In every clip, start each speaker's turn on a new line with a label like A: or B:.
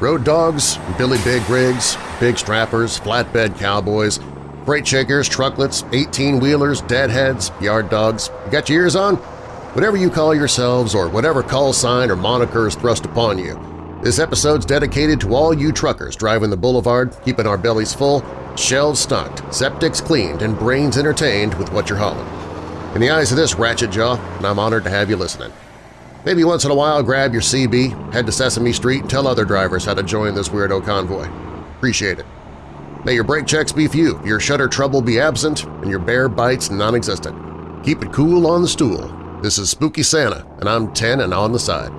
A: Road dogs, Billy Big rigs, big strappers, flatbed cowboys, freight shakers, trucklets, 18-wheelers, deadheads, yard dogs. You got your ears on? Whatever you call yourselves or whatever call sign or moniker is thrust upon you, this episode's dedicated to all you truckers driving the boulevard, keeping our bellies full, shelves stocked, septics cleaned, and brains entertained with what you're hauling. In the eyes of this ratchet jaw, I'm honored to have you listening. Maybe once in a while grab your CB, head to Sesame Street, and tell other drivers how to join this weirdo convoy. Appreciate it. May your brake checks be few, your shutter trouble be absent, and your bear bites non-existent. Keep it cool on the stool. This is Spooky Santa, and I'm 10 and on the side.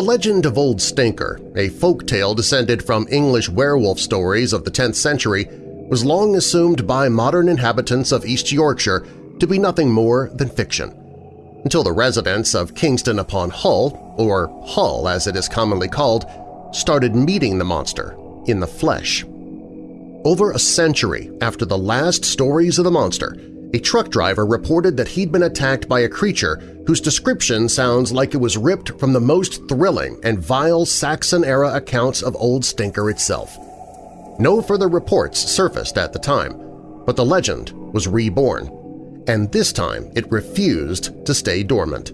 A: The legend of Old Stinker, a folk tale descended from English werewolf stories of the 10th century, was long assumed by modern inhabitants of East Yorkshire to be nothing more than fiction, until the residents of Kingston upon Hull, or Hull as it is commonly called, started meeting the monster in the flesh. Over a century after the last stories of the monster, a truck driver reported that he'd been attacked by a creature whose description sounds like it was ripped from the most thrilling and vile Saxon-era accounts of Old Stinker itself. No further reports surfaced at the time, but the legend was reborn, and this time it refused to stay dormant.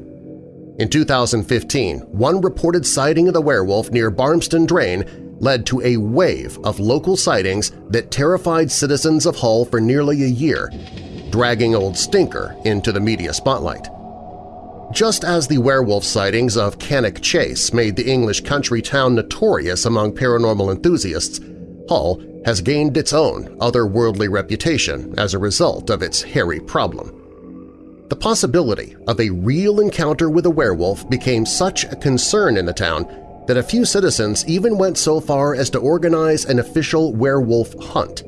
A: In 2015, one reported sighting of the werewolf near Barmston Drain led to a wave of local sightings that terrified citizens of Hull for nearly a year, dragging Old Stinker into the media spotlight. Just as the werewolf sightings of Cannock Chase made the English country town notorious among paranormal enthusiasts, Hull has gained its own otherworldly reputation as a result of its hairy problem. The possibility of a real encounter with a werewolf became such a concern in the town that a few citizens even went so far as to organize an official werewolf hunt.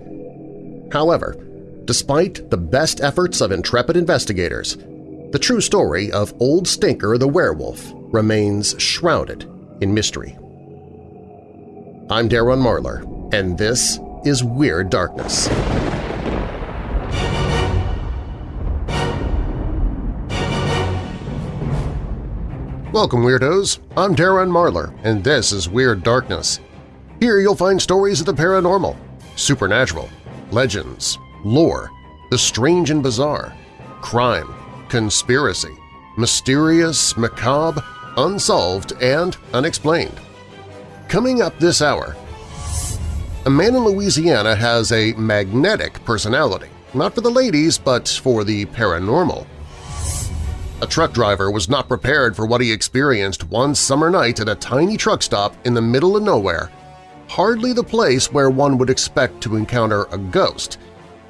A: However, despite the best efforts of intrepid investigators, the true story of Old Stinker the werewolf remains shrouded in mystery. I'm Darren Marlar, and this is Weird Darkness. Welcome, Weirdos! I'm Darren Marlar, and this is Weird Darkness. Here you'll find stories of the paranormal, supernatural, legends, lore, the strange and bizarre, crime, conspiracy, mysterious, macabre, unsolved, and unexplained. Coming up this hour, a man in Louisiana has a magnetic personality, not for the ladies but for the paranormal. A truck driver was not prepared for what he experienced one summer night at a tiny truck stop in the middle of nowhere, hardly the place where one would expect to encounter a ghost,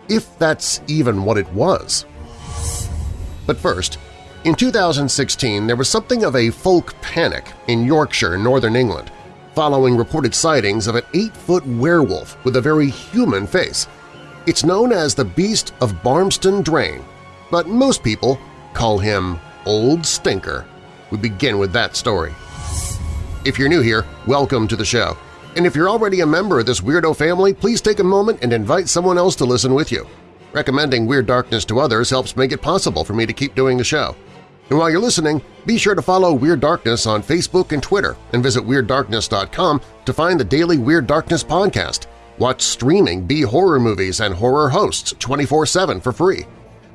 A: if that's even what it was. But first, in 2016 there was something of a folk panic in Yorkshire, northern England, following reported sightings of an eight-foot werewolf with a very human face. It's known as the Beast of Barmston Drain, but most people call him Old Stinker. We begin with that story. If you're new here, welcome to the show. And if you're already a member of this weirdo family, please take a moment and invite someone else to listen with you. Recommending Weird Darkness to others helps make it possible for me to keep doing the show. And while you're listening, be sure to follow Weird Darkness on Facebook and Twitter and visit WeirdDarkness.com to find the daily Weird Darkness podcast. Watch streaming B-horror movies and horror hosts 24-7 for free.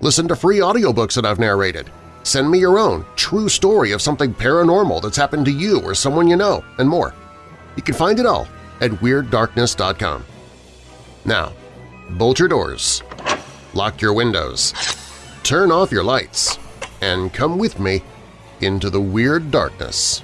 A: Listen to free audiobooks that I've narrated. Send me your own true story of something paranormal that's happened to you or someone you know, and more. You can find it all at WeirdDarkness.com. Now, bolt your doors, lock your windows, turn off your lights, and come with me into the Weird Darkness.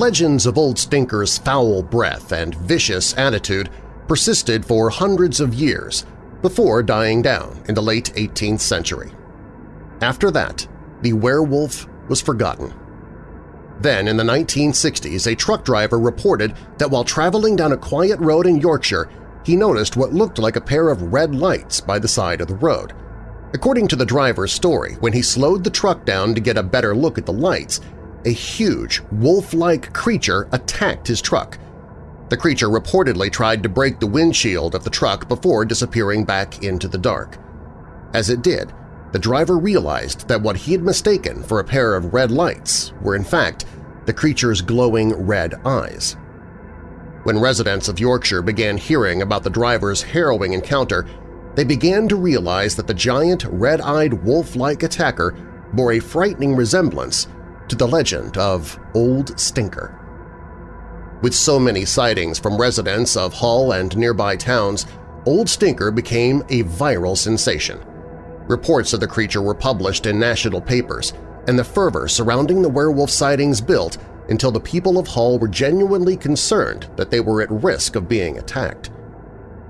A: Legends of Old Stinker's foul breath and vicious attitude persisted for hundreds of years before dying down in the late 18th century. After that, the werewolf was forgotten. Then, in the 1960s, a truck driver reported that while traveling down a quiet road in Yorkshire, he noticed what looked like a pair of red lights by the side of the road. According to the driver's story, when he slowed the truck down to get a better look at the lights, a huge, wolf-like creature attacked his truck. The creature reportedly tried to break the windshield of the truck before disappearing back into the dark. As it did, the driver realized that what he had mistaken for a pair of red lights were in fact the creature's glowing red eyes. When residents of Yorkshire began hearing about the driver's harrowing encounter, they began to realize that the giant red-eyed wolf-like attacker bore a frightening resemblance to the legend of Old Stinker. With so many sightings from residents of Hull and nearby towns, Old Stinker became a viral sensation. Reports of the creature were published in national papers, and the fervor surrounding the werewolf sightings built until the people of Hull were genuinely concerned that they were at risk of being attacked.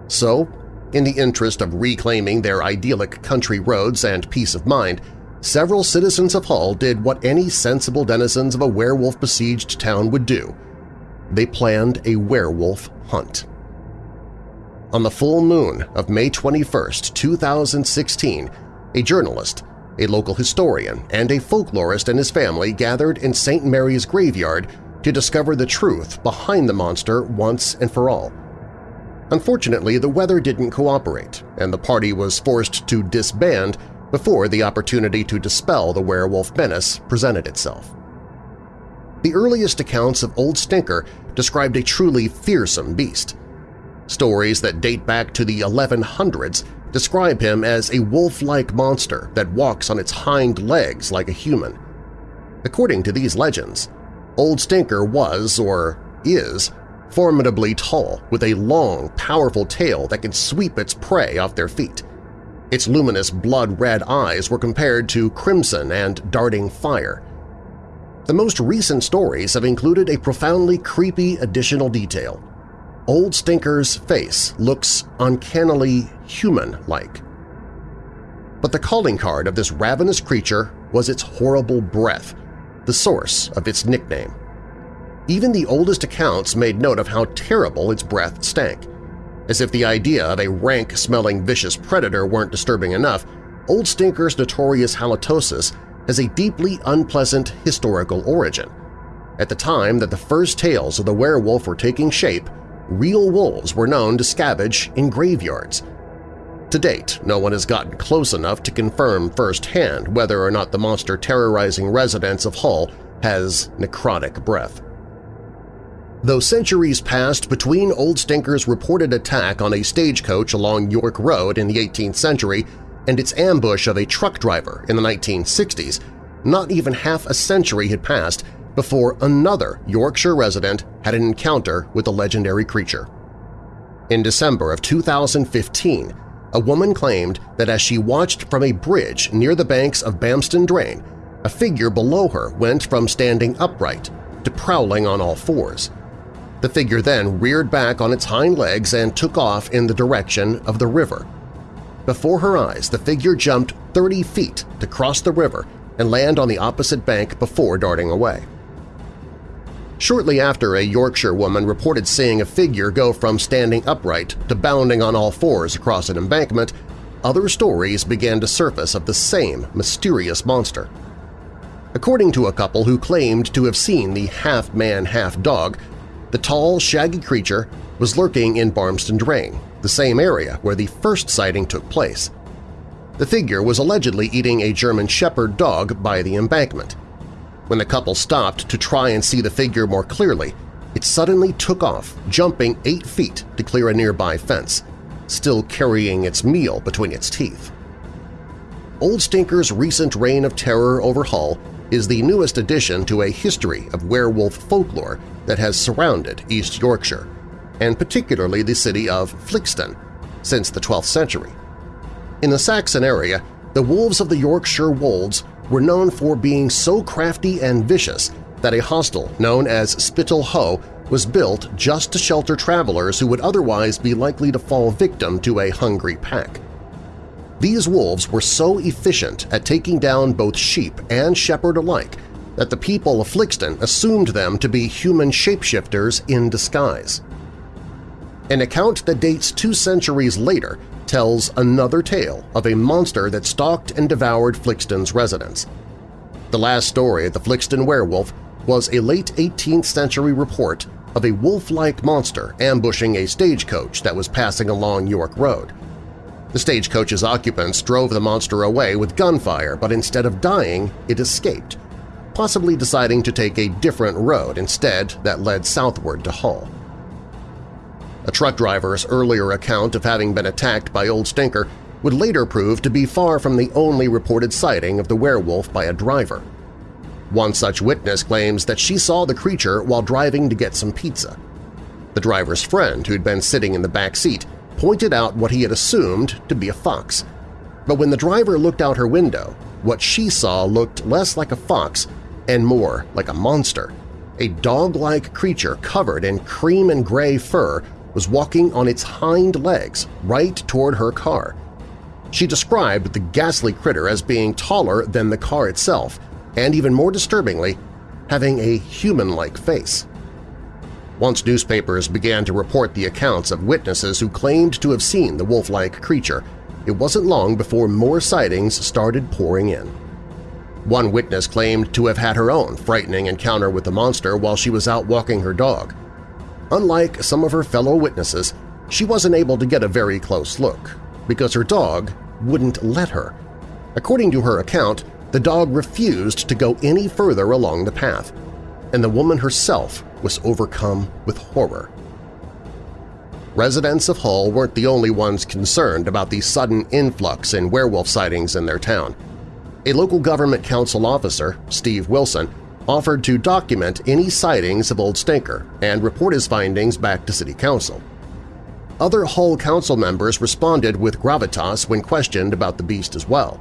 A: So, in the interest of reclaiming their idyllic country roads and peace of mind, several citizens of Hull did what any sensible denizens of a werewolf-besieged town would do. They planned a werewolf hunt. On the full moon of May 21, 2016, a journalist, a local historian, and a folklorist and his family gathered in St. Mary's graveyard to discover the truth behind the monster once and for all. Unfortunately, the weather didn't cooperate, and the party was forced to disband before the opportunity to dispel the werewolf menace presented itself. The earliest accounts of Old Stinker described a truly fearsome beast. Stories that date back to the 1100s describe him as a wolf-like monster that walks on its hind legs like a human. According to these legends, Old Stinker was, or is, formidably tall with a long, powerful tail that can sweep its prey off their feet. Its luminous blood-red eyes were compared to crimson and darting fire. The most recent stories have included a profoundly creepy additional detail. Old Stinker's face looks uncannily human-like. But the calling card of this ravenous creature was its horrible breath, the source of its nickname. Even the oldest accounts made note of how terrible its breath stank. As if the idea of a rank-smelling vicious predator weren't disturbing enough, Old Stinker's notorious halitosis has a deeply unpleasant historical origin. At the time that the first tales of the werewolf were taking shape, real wolves were known to scavenge in graveyards. To date, no one has gotten close enough to confirm firsthand whether or not the monster terrorizing residents of Hull has necrotic breath. Though centuries passed between Old Stinker's reported attack on a stagecoach along York Road in the 18th century and its ambush of a truck driver in the 1960s, not even half a century had passed before another Yorkshire resident had an encounter with the legendary creature. In December of 2015, a woman claimed that as she watched from a bridge near the banks of Barmston Drain, a figure below her went from standing upright to prowling on all fours. The figure then reared back on its hind legs and took off in the direction of the river. Before her eyes, the figure jumped 30 feet to cross the river and land on the opposite bank before darting away. Shortly after, a Yorkshire woman reported seeing a figure go from standing upright to bounding on all fours across an embankment, other stories began to surface of the same mysterious monster. According to a couple who claimed to have seen the half-man, half-dog, the tall, shaggy creature was lurking in Barmston Drain, the same area where the first sighting took place. The figure was allegedly eating a German Shepherd dog by the embankment. When the couple stopped to try and see the figure more clearly, it suddenly took off, jumping eight feet to clear a nearby fence, still carrying its meal between its teeth. Old Stinker's recent reign of terror over Hull is the newest addition to a history of werewolf folklore that has surrounded East Yorkshire, and particularly the city of Flixton, since the 12th century. In the Saxon area, the wolves of the Yorkshire Wolds were known for being so crafty and vicious that a hostel known as Spittal Hoe was built just to shelter travelers who would otherwise be likely to fall victim to a hungry pack. These wolves were so efficient at taking down both sheep and shepherd alike that the people of Flixton assumed them to be human shapeshifters in disguise. An account that dates two centuries later tells another tale of a monster that stalked and devoured Flixton's residence. The last story of the Flixton werewolf was a late 18th century report of a wolf-like monster ambushing a stagecoach that was passing along York Road. The stagecoach's occupants drove the monster away with gunfire, but instead of dying, it escaped, possibly deciding to take a different road instead that led southward to Hull. A truck driver's earlier account of having been attacked by Old Stinker would later prove to be far from the only reported sighting of the werewolf by a driver. One such witness claims that she saw the creature while driving to get some pizza. The driver's friend, who'd been sitting in the back seat, pointed out what he had assumed to be a fox. But when the driver looked out her window, what she saw looked less like a fox and more like a monster. A dog-like creature covered in cream and gray fur was walking on its hind legs right toward her car. She described the ghastly critter as being taller than the car itself and, even more disturbingly, having a human-like face. Once newspapers began to report the accounts of witnesses who claimed to have seen the wolf-like creature, it wasn't long before more sightings started pouring in. One witness claimed to have had her own frightening encounter with the monster while she was out walking her dog. Unlike some of her fellow witnesses, she wasn't able to get a very close look because her dog wouldn't let her. According to her account, the dog refused to go any further along the path, and the woman herself was overcome with horror. Residents of Hull weren't the only ones concerned about the sudden influx in werewolf sightings in their town. A local government council officer, Steve Wilson, offered to document any sightings of Old Stinker and report his findings back to City Council. Other Hull Council members responded with gravitas when questioned about the beast as well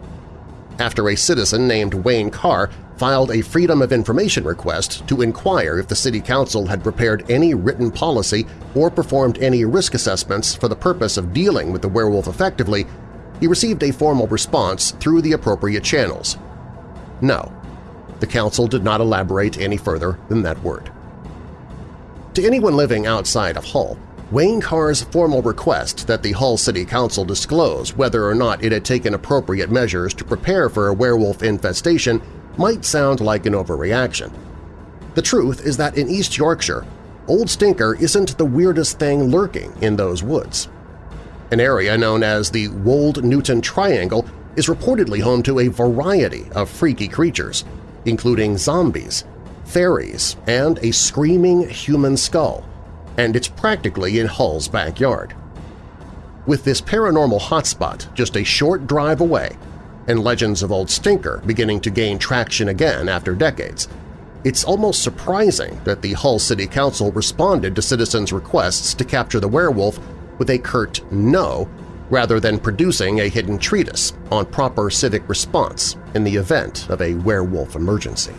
A: after a citizen named Wayne Carr filed a Freedom of Information request to inquire if the City Council had prepared any written policy or performed any risk assessments for the purpose of dealing with the werewolf effectively, he received a formal response through the appropriate channels. No, the Council did not elaborate any further than that word. To anyone living outside of Hull, Wayne Carr's formal request that the Hull City Council disclose whether or not it had taken appropriate measures to prepare for a werewolf infestation might sound like an overreaction. The truth is that in East Yorkshire, Old Stinker isn't the weirdest thing lurking in those woods. An area known as the Wold Newton Triangle is reportedly home to a variety of freaky creatures, including zombies, fairies, and a screaming human skull and it's practically in Hull's backyard. With this paranormal hotspot just a short drive away, and legends of Old Stinker beginning to gain traction again after decades, it's almost surprising that the Hull City Council responded to citizens' requests to capture the werewolf with a curt no rather than producing a hidden treatise on proper civic response in the event of a werewolf emergency.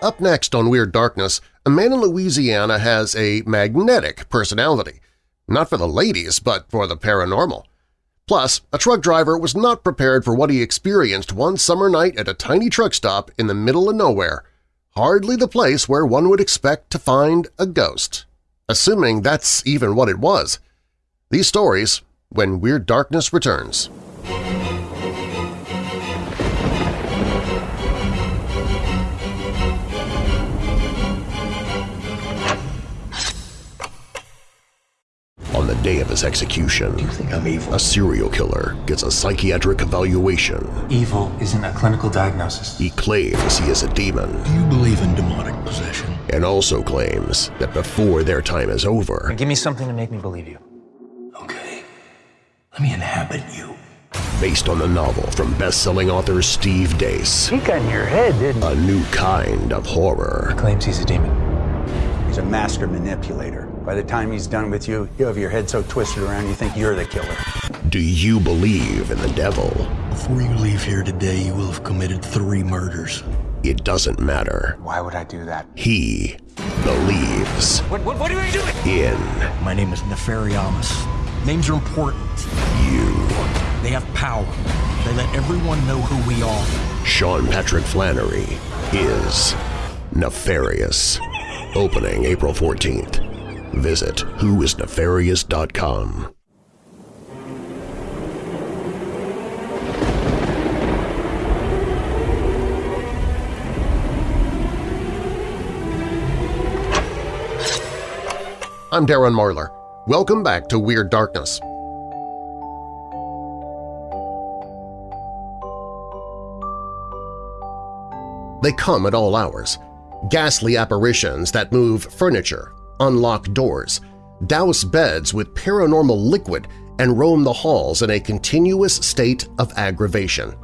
A: Up next on Weird Darkness, a man in Louisiana has a magnetic personality. Not for the ladies, but for the paranormal. Plus, a truck driver was not prepared for what he experienced one summer night at a tiny truck stop in the middle of nowhere, hardly the place where one would expect to find a ghost. Assuming that's even what it was. These stories when Weird Darkness returns. On the day of his execution,
B: Do you think I'm evil?
A: a serial killer gets a psychiatric evaluation.
B: Evil isn't a clinical diagnosis.
A: He claims he is a demon
C: Do you believe in demonic possession?
A: and also claims that before their time is over,
B: Give me something to make me believe you.
C: Okay. Let me inhabit you.
A: based on the novel from best-selling author Steve Deace,
D: He got in your head, didn't he?
A: a new kind of horror.
B: Claims he's a demon.
E: He's a master manipulator. By the time he's done with you, you have your head so twisted around you think you're the killer.
A: Do you believe in the devil?
C: Before you leave here today, you will have committed three murders.
A: It doesn't matter.
B: Why would I do that?
A: He believes
B: What, what, what are you doing?
A: in
C: My name is Nefariamus. Names are important.
A: you.
C: They have power. They let everyone know who we are.
A: Sean Patrick Flanery is Nefarious. Opening April 14th. Visit whoisnefarious.com. I'm Darren Marlar. Welcome back to Weird Darkness. They come at all hours. Ghastly apparitions that move furniture, unlock doors, douse beds with paranormal liquid, and roam the halls in a continuous state of aggravation.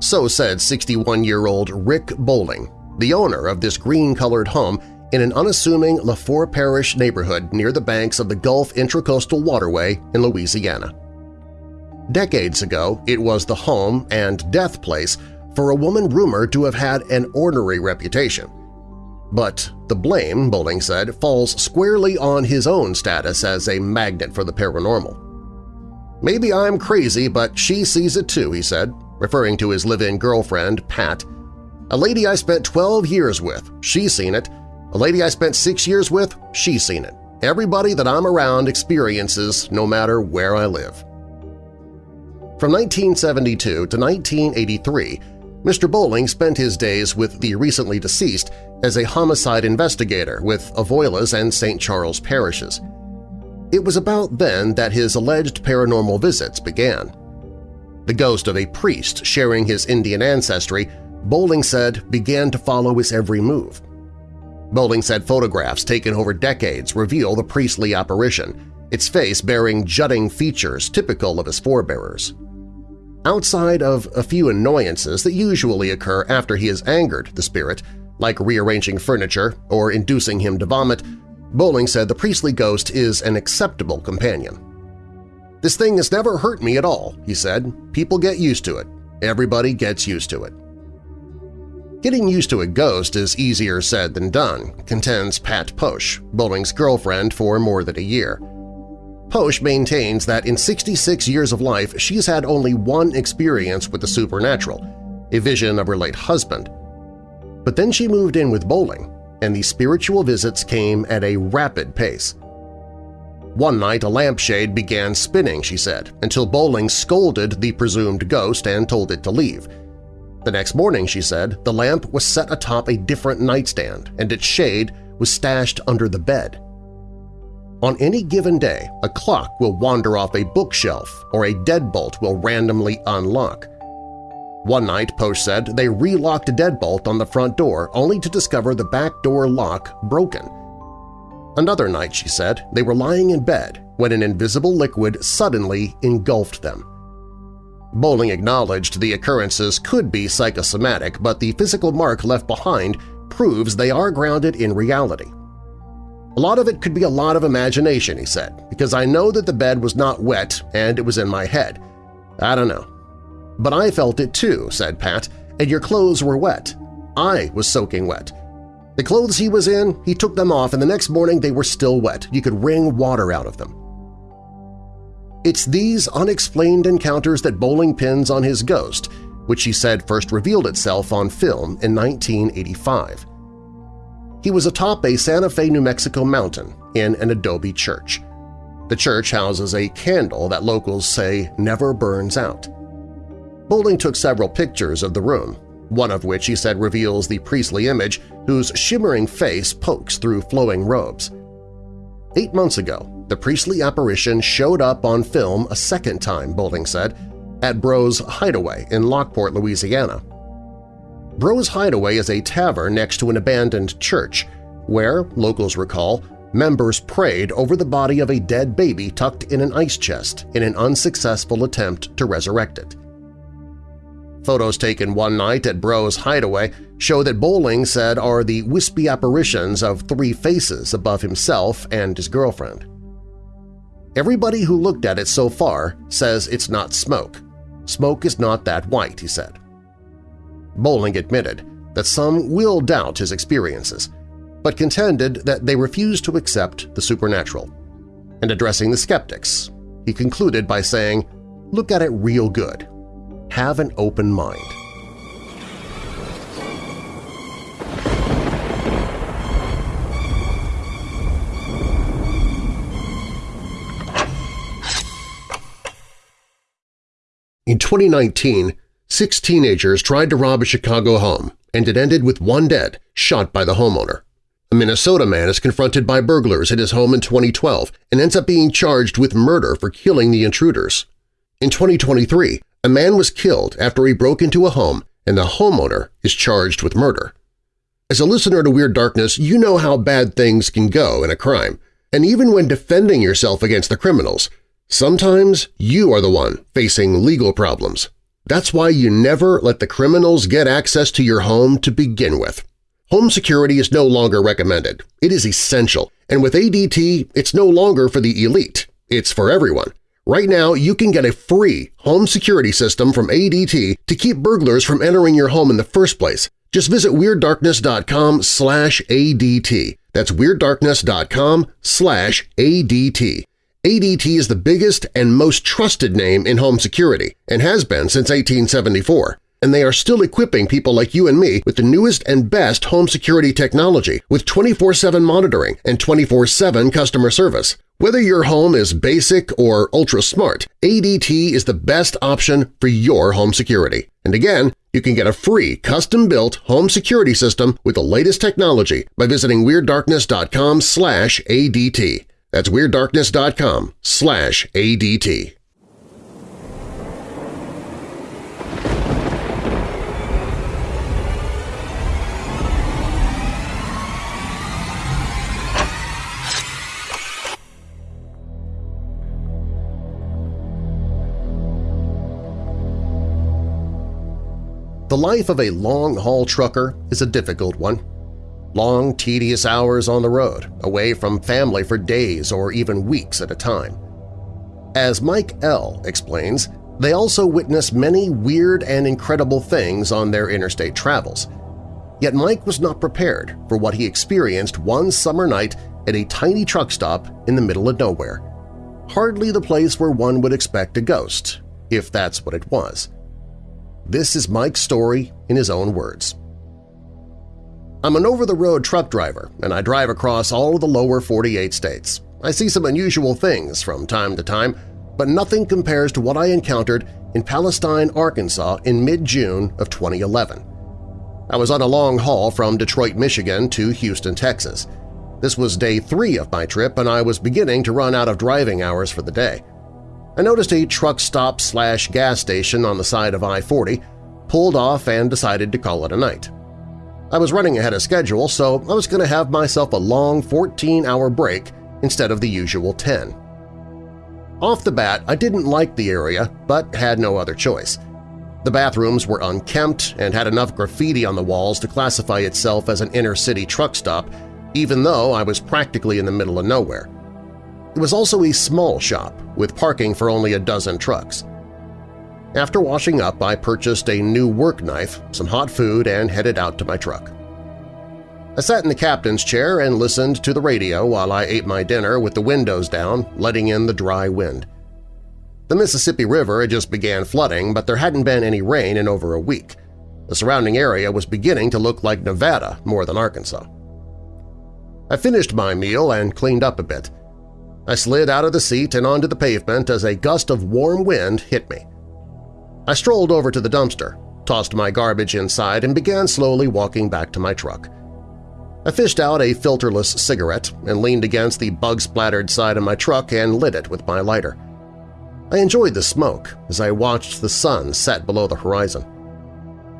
A: So said 61-year-old Rick Bowling, the owner of this green-colored home in an unassuming Lafourche Parish neighborhood near the banks of the Gulf Intracoastal Waterway in Louisiana. Decades ago, it was the home and death place for a woman rumored to have had an ornery reputation. But the blame, Bowling said, falls squarely on his own status as a magnet for the paranormal. Maybe I'm crazy, but she sees it too, he said, referring to his live-in girlfriend, Pat. A lady I spent 12 years with, she's seen it. A lady I spent six years with, she's seen it. Everybody that I'm around experiences no matter where I live. From 1972 to 1983, Mr. Bowling spent his days with the recently deceased as a homicide investigator with Avoyelles and St. Charles parishes. It was about then that his alleged paranormal visits began. The ghost of a priest sharing his Indian ancestry, Bowling said, began to follow his every move. Bowling said photographs taken over decades reveal the priestly apparition, its face bearing jutting features typical of his forebearers. Outside of a few annoyances that usually occur after he has angered the spirit, like rearranging furniture or inducing him to vomit, Bowling said the priestly ghost is an acceptable companion. This thing has never hurt me at all, he said. People get used to it. Everybody gets used to it. Getting used to a ghost is easier said than done, contends Pat Posh, Bowling's girlfriend for more than a year. Posh maintains that in 66 years of life she's had only one experience with the supernatural, a vision of her late husband. But then she moved in with Bowling, and the spiritual visits came at a rapid pace. One night a lampshade began spinning, she said, until Bowling scolded the presumed ghost and told it to leave. The next morning, she said, the lamp was set atop a different nightstand and its shade was stashed under the bed. On any given day, a clock will wander off a bookshelf or a deadbolt will randomly unlock. One night, Posh said, they relocked a deadbolt on the front door only to discover the back door lock broken. Another night, she said, they were lying in bed when an invisible liquid suddenly engulfed them. Bowling acknowledged the occurrences could be psychosomatic, but the physical mark left behind proves they are grounded in reality. A lot of it could be a lot of imagination, he said, because I know that the bed was not wet and it was in my head. I don't know. But I felt it too, said Pat, and your clothes were wet. I was soaking wet. The clothes he was in, he took them off and the next morning they were still wet. You could wring water out of them. It's these unexplained encounters that Bowling pins on his ghost, which he said first revealed itself on film in 1985. He was atop a Santa Fe, New Mexico mountain in an adobe church. The church houses a candle that locals say never burns out. Bowling took several pictures of the room, one of which he said reveals the priestly image whose shimmering face pokes through flowing robes. Eight months ago, the priestly apparition showed up on film a second time, Bowling said, at Bro's Hideaway in Lockport, Louisiana. Bro's Hideaway is a tavern next to an abandoned church where, locals recall, members prayed over the body of a dead baby tucked in an ice chest in an unsuccessful attempt to resurrect it. Photos taken one night at Bro's Hideaway show that Bowling said are the wispy apparitions of three faces above himself and his girlfriend. Everybody who looked at it so far says it's not smoke. Smoke is not that white, he said. Bowling admitted that some will doubt his experiences, but contended that they refuse to accept the supernatural. And addressing the skeptics, he concluded by saying, look at it real good. Have an open mind. In 2019, six teenagers tried to rob a Chicago home, and it ended with one dead, shot by the homeowner. A Minnesota man is confronted by burglars at his home in 2012 and ends up being charged with murder for killing the intruders. In 2023, a man was killed after he broke into a home and the homeowner is charged with murder. As a listener to Weird Darkness, you know how bad things can go in a crime, and even when defending yourself against the criminals, sometimes you are the one facing legal problems. That's why you never let the criminals get access to your home to begin with. Home security is no longer recommended. It is essential, and with ADT, it's no longer for the elite. It's for everyone. Right now, you can get a free home security system from ADT to keep burglars from entering your home in the first place. Just visit WeirdDarkness.com slash ADT. That's WeirdDarkness.com slash ADT. ADT is the biggest and most trusted name in home security and has been since 1874 and they are still equipping people like you and me with the newest and best home security technology with 24-7 monitoring and 24-7 customer service. Whether your home is basic or ultra-smart, ADT is the best option for your home security. And again, you can get a free custom-built home security system with the latest technology by visiting WeirdDarkness.com slash ADT. That's WeirdDarkness.com slash ADT. The life of a long-haul trucker is a difficult one. Long, tedious hours on the road, away from family for days or even weeks at a time. As Mike L. explains, they also witness many weird and incredible things on their interstate travels. Yet Mike was not prepared for what he experienced one summer night at a tiny truck stop in the middle of nowhere. Hardly the place where one would expect a ghost, if that's what it was. This is Mike's story in his own words. I'm an over-the-road truck driver, and I drive across all of the lower 48 states. I see some unusual things from time to time, but nothing compares to what I encountered in Palestine, Arkansas in mid-June of 2011. I was on a long haul from Detroit, Michigan to Houston, Texas. This was day three of my trip, and I was beginning to run out of driving hours for the day. I noticed a truck stop slash gas station on the side of I-40, pulled off and decided to call it a night. I was running ahead of schedule, so I was going to have myself a long 14-hour break instead of the usual 10. Off the bat, I didn't like the area, but had no other choice. The bathrooms were unkempt and had enough graffiti on the walls to classify itself as an inner-city truck stop, even though I was practically in the middle of nowhere. It was also a small shop, with parking for only a dozen trucks. After washing up, I purchased a new work knife, some hot food, and headed out to my truck. I sat in the captain's chair and listened to the radio while I ate my dinner with the windows down, letting in the dry wind. The Mississippi River had just began flooding, but there hadn't been any rain in over a week. The surrounding area was beginning to look like Nevada more than Arkansas. I finished my meal and cleaned up a bit. I slid out of the seat and onto the pavement as a gust of warm wind hit me. I strolled over to the dumpster, tossed my garbage inside, and began slowly walking back to my truck. I fished out a filterless cigarette and leaned against the bug-splattered side of my truck and lit it with my lighter. I enjoyed the smoke as I watched the sun set below the horizon.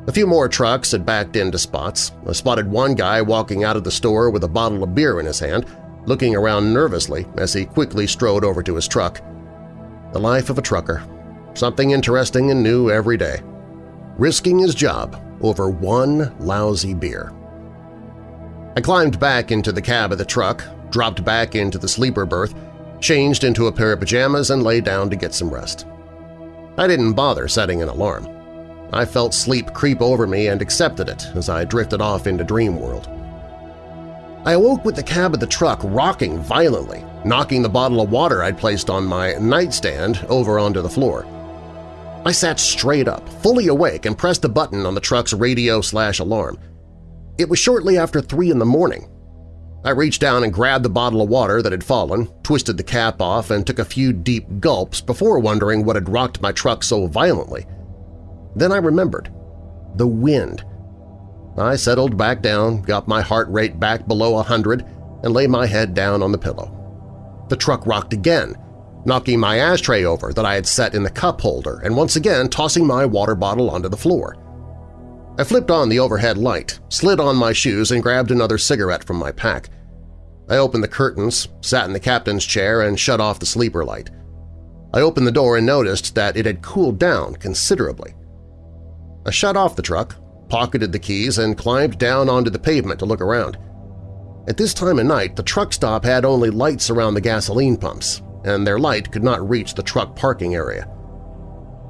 A: A few more trucks had backed into spots. I spotted one guy walking out of the store with a bottle of beer in his hand, looking around nervously as he quickly strode over to his truck. The life of a trucker. Something interesting and new every day. Risking his job over one lousy beer. I climbed back into the cab of the truck, dropped back into the sleeper berth, changed into a pair of pajamas and lay down to get some rest. I didn't bother setting an alarm. I felt sleep creep over me and accepted it as I drifted off into dream world. I awoke with the cab of the truck rocking violently, knocking the bottle of water I'd placed on my nightstand over onto the floor. I sat straight up, fully awake, and pressed the button on the truck's radio-slash-alarm. It was shortly after 3 in the morning. I reached down and grabbed the bottle of water that had fallen, twisted the cap off, and took a few deep gulps before wondering what had rocked my truck so violently. Then I remembered. The wind. I settled back down, got my heart rate back below a hundred, and lay my head down on the pillow. The truck rocked again, knocking my ashtray over that I had set in the cup holder and once again tossing my water bottle onto the floor. I flipped on the overhead light, slid on my shoes, and grabbed another cigarette from my pack. I opened the curtains, sat in the captain's chair, and shut off the sleeper light. I opened the door and noticed that it had cooled down considerably. I shut off the truck, pocketed the keys, and climbed down onto the pavement to look around. At this time of night, the truck stop had only lights around the gasoline pumps, and their light could not reach the truck parking area.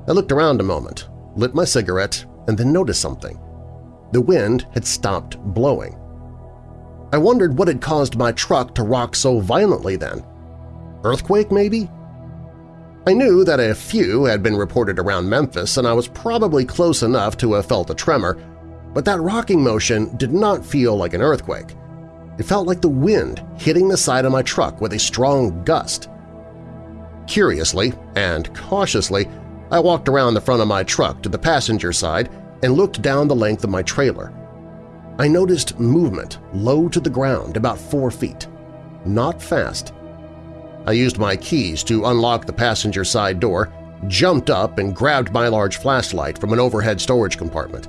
A: I looked around a moment, lit my cigarette, and then noticed something. The wind had stopped blowing. I wondered what had caused my truck to rock so violently then. Earthquake, maybe? I knew that a few had been reported around Memphis, and I was probably close enough to have felt a tremor, but that rocking motion did not feel like an earthquake. It felt like the wind hitting the side of my truck with a strong gust. Curiously and cautiously, I walked around the front of my truck to the passenger side and looked down the length of my trailer. I noticed movement low to the ground about four feet. Not fast. I used my keys to unlock the passenger side door, jumped up and grabbed my large flashlight from an overhead storage compartment.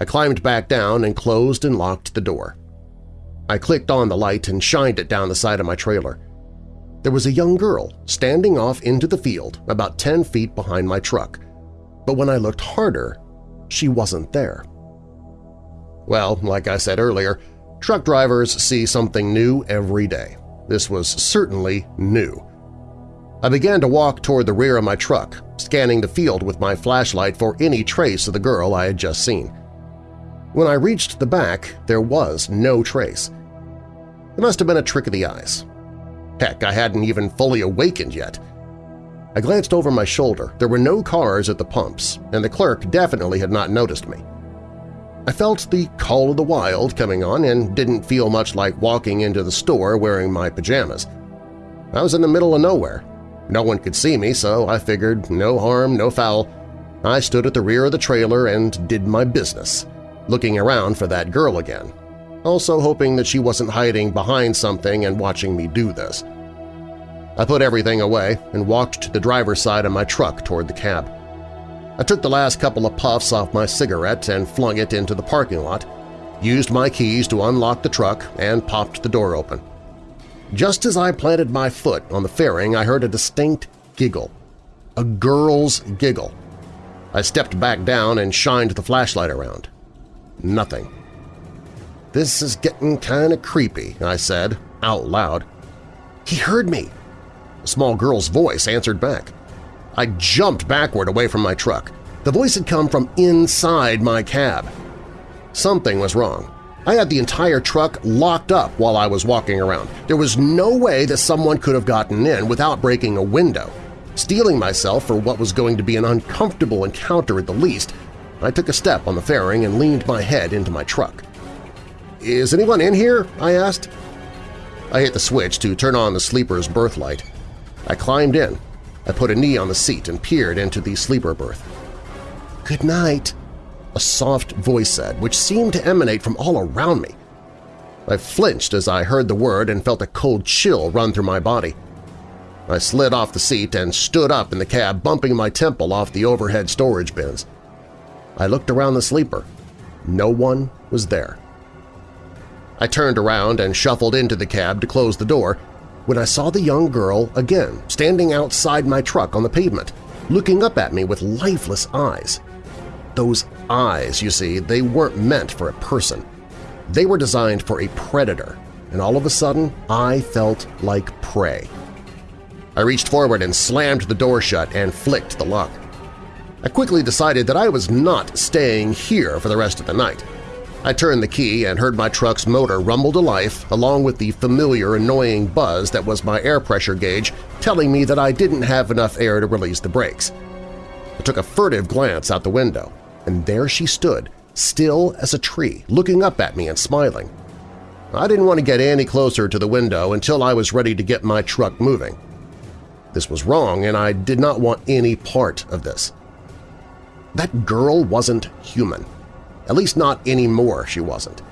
A: I climbed back down and closed and locked the door. I clicked on the light and shined it down the side of my trailer. There was a young girl standing off into the field about 10 feet behind my truck, but when I looked harder, she wasn't there. Well, like I said earlier, truck drivers see something new every day. This was certainly new. I began to walk toward the rear of my truck, scanning the field with my flashlight for any trace of the girl I had just seen. When I reached the back, there was no trace. It must have been a trick of the eyes. Heck, I hadn't even fully awakened yet. I glanced over my shoulder. There were no cars at the pumps, and the clerk definitely had not noticed me. I felt the call of the wild coming on and didn't feel much like walking into the store wearing my pajamas. I was in the middle of nowhere. No one could see me, so I figured no harm, no foul. I stood at the rear of the trailer and did my business, looking around for that girl again, also hoping that she wasn't hiding behind something and watching me do this. I put everything away and walked to the driver's side of my truck toward the cab. I took the last couple of puffs off my cigarette and flung it into the parking lot, used my keys to unlock the truck, and popped the door open. Just as I planted my foot on the fairing, I heard a distinct giggle. A girl's giggle. I stepped back down and shined the flashlight around. Nothing. This is getting kind of creepy, I said, out loud. He heard me. A small girl's voice answered back. I jumped backward away from my truck. The voice had come from inside my cab. Something was wrong. I had the entire truck locked up while I was walking around. There was no way that someone could have gotten in without breaking a window. Steeling myself for what was going to be an uncomfortable encounter at the least, I took a step on the fairing and leaned my head into my truck. "'Is anyone in here?' I asked. I hit the switch to turn on the sleeper's berth light. I climbed in, I put a knee on the seat and peered into the sleeper berth. "'Good night,' a soft voice said, which seemed to emanate from all around me. I flinched as I heard the word and felt a cold chill run through my body. I slid off the seat and stood up in the cab, bumping my temple off the overhead storage bins. I looked around the sleeper. No one was there. I turned around and shuffled into the cab to close the door when I saw the young girl again standing outside my truck on the pavement, looking up at me with lifeless eyes. Those eyes, you see, they weren't meant for a person. They were designed for a predator, and all of a sudden I felt like prey. I reached forward and slammed the door shut and flicked the lock. I quickly decided that I was not staying here for the rest of the night. I turned the key and heard my truck's motor rumble to life along with the familiar annoying buzz that was my air pressure gauge telling me that I didn't have enough air to release the brakes. I took a furtive glance out the window, and there she stood, still as a tree, looking up at me and smiling. I didn't want to get any closer to the window until I was ready to get my truck moving. This was wrong, and I did not want any part of this. That girl wasn't human. At least not anymore she wasn't.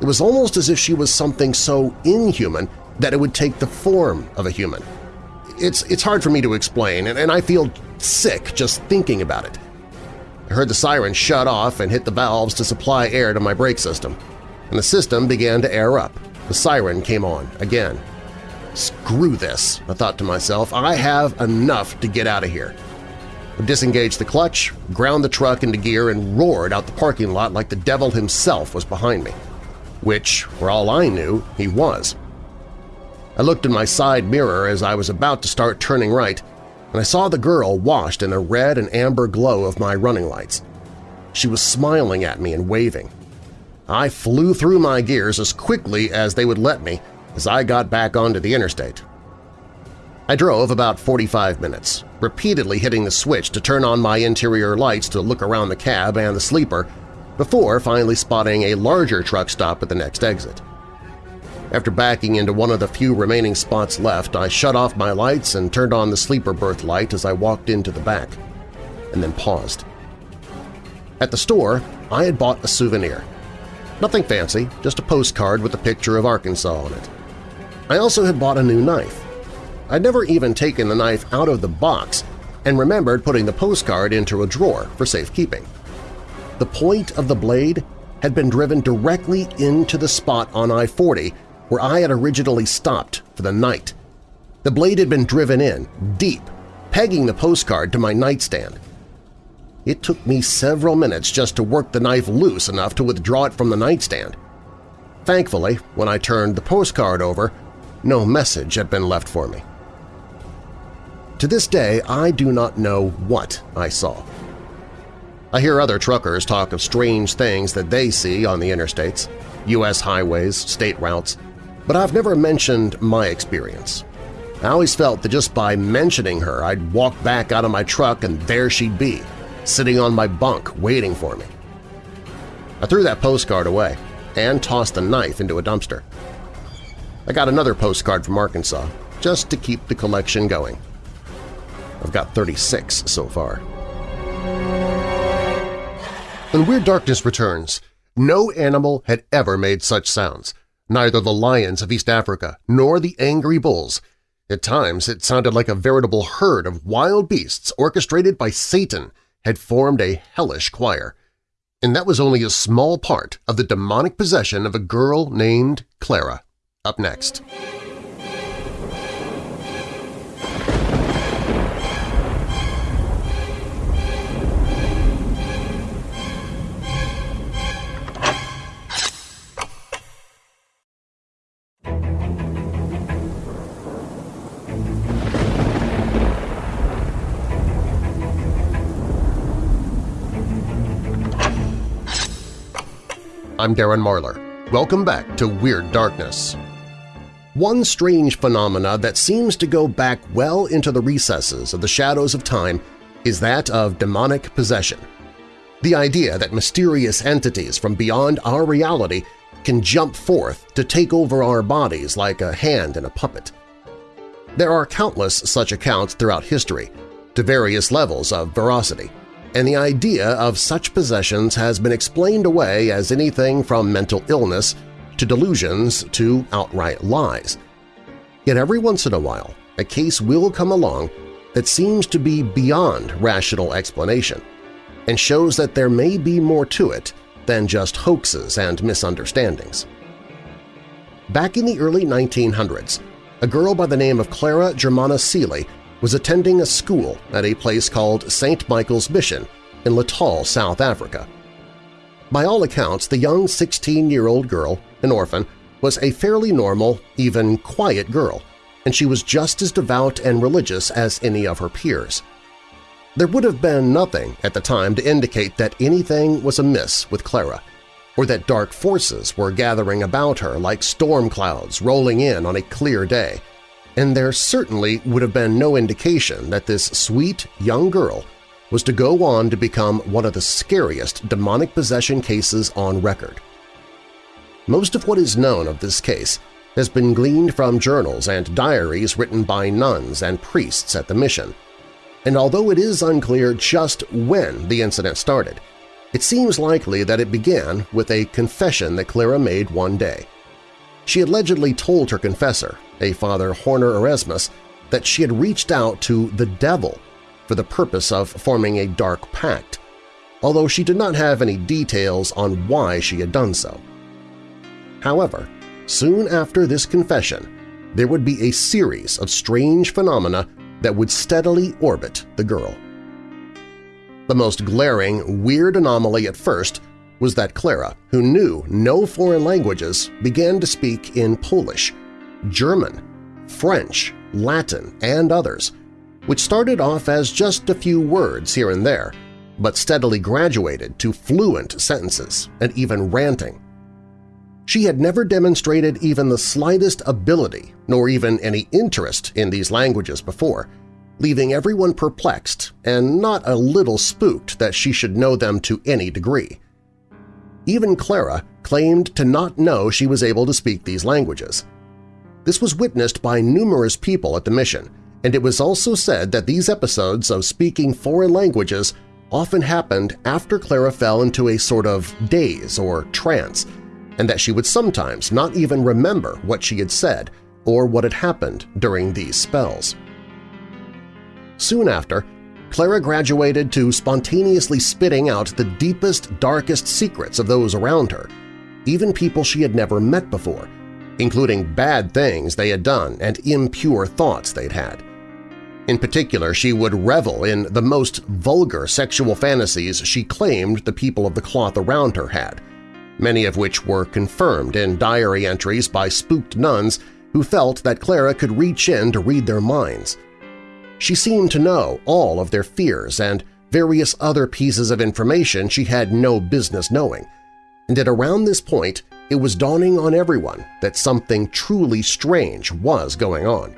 A: It was almost as if she was something so inhuman that it would take the form of a human. It's, it's hard for me to explain, and, and I feel sick just thinking about it. I heard the siren shut off and hit the valves to supply air to my brake system, and the system began to air up. The siren came on again. Screw this, I thought to myself. I have enough to get out of here. Disengaged the clutch, ground the truck into gear, and roared out the parking lot like the devil himself was behind me, which, for all I knew, he was. I looked in my side mirror as I was about to start turning right, and I saw the girl washed in the red and amber glow of my running lights. She was smiling at me and waving. I flew through my gears as quickly as they would let me as I got back onto the interstate. I drove about 45 minutes, repeatedly hitting the switch to turn on my interior lights to look around the cab and the sleeper, before finally spotting a larger truck stop at the next exit. After backing into one of the few remaining spots left, I shut off my lights and turned on the sleeper berth light as I walked into the back, and then paused. At the store, I had bought a souvenir. Nothing fancy, just a postcard with a picture of Arkansas on it. I also had bought a new knife. I'd never even taken the knife out of the box and remembered putting the postcard into a drawer for safekeeping. The point of the blade had been driven directly into the spot on I-40 where I had originally stopped for the night. The blade had been driven in, deep, pegging the postcard to my nightstand. It took me several minutes just to work the knife loose enough to withdraw it from the nightstand. Thankfully, when I turned the postcard over, no message had been left for me. To this day, I do not know what I saw. I hear other truckers talk of strange things that they see on the interstates, U.S. highways, state routes, but I've never mentioned my experience. I always felt that just by mentioning her, I'd walk back out of my truck and there she'd be, sitting on my bunk waiting for me. I threw that postcard away and tossed the knife into a dumpster. I got another postcard from Arkansas, just to keep the collection going. I've got 36 so far. When Weird Darkness returns, no animal had ever made such sounds, neither the lions of East Africa nor the angry bulls. At times it sounded like a veritable herd of wild beasts orchestrated by Satan had formed a hellish choir. And that was only a small part of the demonic possession of a girl named Clara. Up next. I'm Darren Marlar. Welcome back to Weird Darkness. One strange phenomena that seems to go back well into the recesses of the shadows of time is that of demonic possession. The idea that mysterious entities from beyond our reality can jump forth to take over our bodies like a hand in a puppet. There are countless such accounts throughout history, to various levels of veracity and the idea of such possessions has been explained away as anything from mental illness to delusions to outright lies. Yet every once in a while, a case will come along that seems to be beyond rational explanation and shows that there may be more to it than just hoaxes and misunderstandings. Back in the early 1900s, a girl by the name of Clara Germana Cele was attending a school at a place called St. Michael's Mission in Natal, South Africa. By all accounts, the young 16-year-old girl, an orphan, was a fairly normal, even quiet girl, and she was just as devout and religious as any of her peers. There would have been nothing at the time to indicate that anything was amiss with Clara, or that dark forces were gathering about her like storm clouds rolling in on a clear day, and there certainly would have been no indication that this sweet young girl was to go on to become one of the scariest demonic possession cases on record. Most of what is known of this case has been gleaned from journals and diaries written by nuns and priests at the mission, and although it is unclear just when the incident started, it seems likely that it began with a confession that Clara made one day. She allegedly told her confessor, a Father Horner Erasmus, that she had reached out to the devil for the purpose of forming a dark pact, although she did not have any details on why she had done so. However, soon after this confession, there would be a series of strange phenomena that would steadily orbit the girl. The most glaring, weird anomaly at first was that Clara, who knew no foreign languages, began to speak in Polish, German, French, Latin, and others, which started off as just a few words here and there, but steadily graduated to fluent sentences and even ranting. She had never demonstrated even the slightest ability nor even any interest in these languages before, leaving everyone perplexed and not a little spooked that she should know them to any degree. Even Clara claimed to not know she was able to speak these languages. This was witnessed by numerous people at the mission, and it was also said that these episodes of speaking foreign languages often happened after Clara fell into a sort of daze or trance and that she would sometimes not even remember what she had said or what had happened during these spells. Soon after, Clara graduated to spontaneously spitting out the deepest, darkest secrets of those around her, even people she had never met before, including bad things they had done and impure thoughts they'd had. In particular, she would revel in the most vulgar sexual fantasies she claimed the people of the cloth around her had, many of which were confirmed in diary entries by spooked nuns who felt that Clara could reach in to read their minds. She seemed to know all of their fears and various other pieces of information she had no business knowing, and at around this point it was dawning on everyone that something truly strange was going on.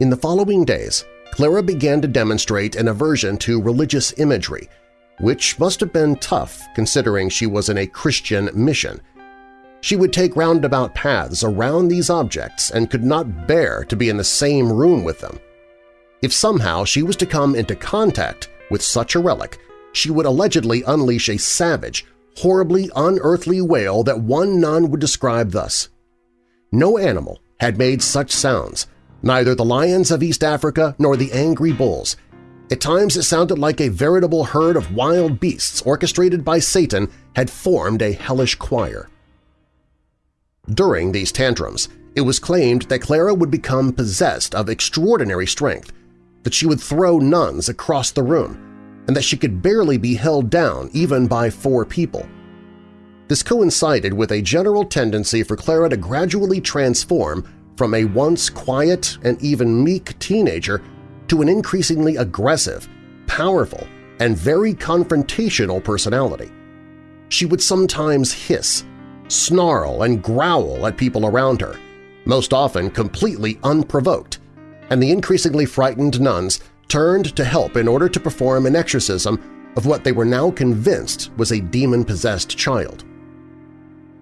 A: In the following days, Clara began to demonstrate an aversion to religious imagery which must have been tough considering she was in a Christian mission. She would take roundabout paths around these objects and could not bear to be in the same room with them. If somehow she was to come into contact with such a relic, she would allegedly unleash a savage, horribly unearthly wail that one nun would describe thus. No animal had made such sounds, neither the lions of East Africa nor the angry bulls, at times it sounded like a veritable herd of wild beasts orchestrated by Satan had formed a hellish choir. During these tantrums, it was claimed that Clara would become possessed of extraordinary strength, that she would throw nuns across the room, and that she could barely be held down even by four people. This coincided with a general tendency for Clara to gradually transform from a once quiet and even meek teenager to an increasingly aggressive, powerful, and very confrontational personality. She would sometimes hiss, snarl, and growl at people around her, most often completely unprovoked, and the increasingly frightened nuns turned to help in order to perform an exorcism of what they were now convinced was a demon-possessed child.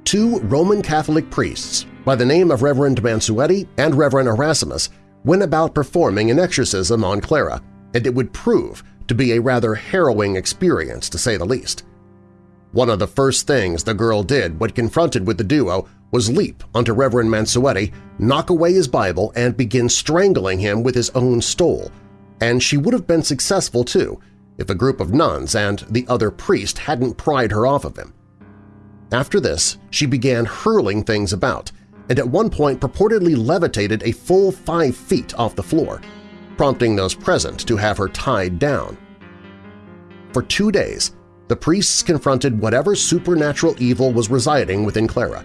A: Two Roman Catholic priests by the name of Reverend Mansueti and Reverend Erasmus went about performing an exorcism on Clara, and it would prove to be a rather harrowing experience to say the least. One of the first things the girl did when confronted with the duo was leap onto Reverend Mansueti, knock away his Bible, and begin strangling him with his own stole, and she would have been successful too if a group of nuns and the other priest hadn't pried her off of him. After this, she began hurling things about, and at one point purportedly levitated a full five feet off the floor, prompting those present to have her tied down. For two days, the priests confronted whatever supernatural evil was residing within Clara,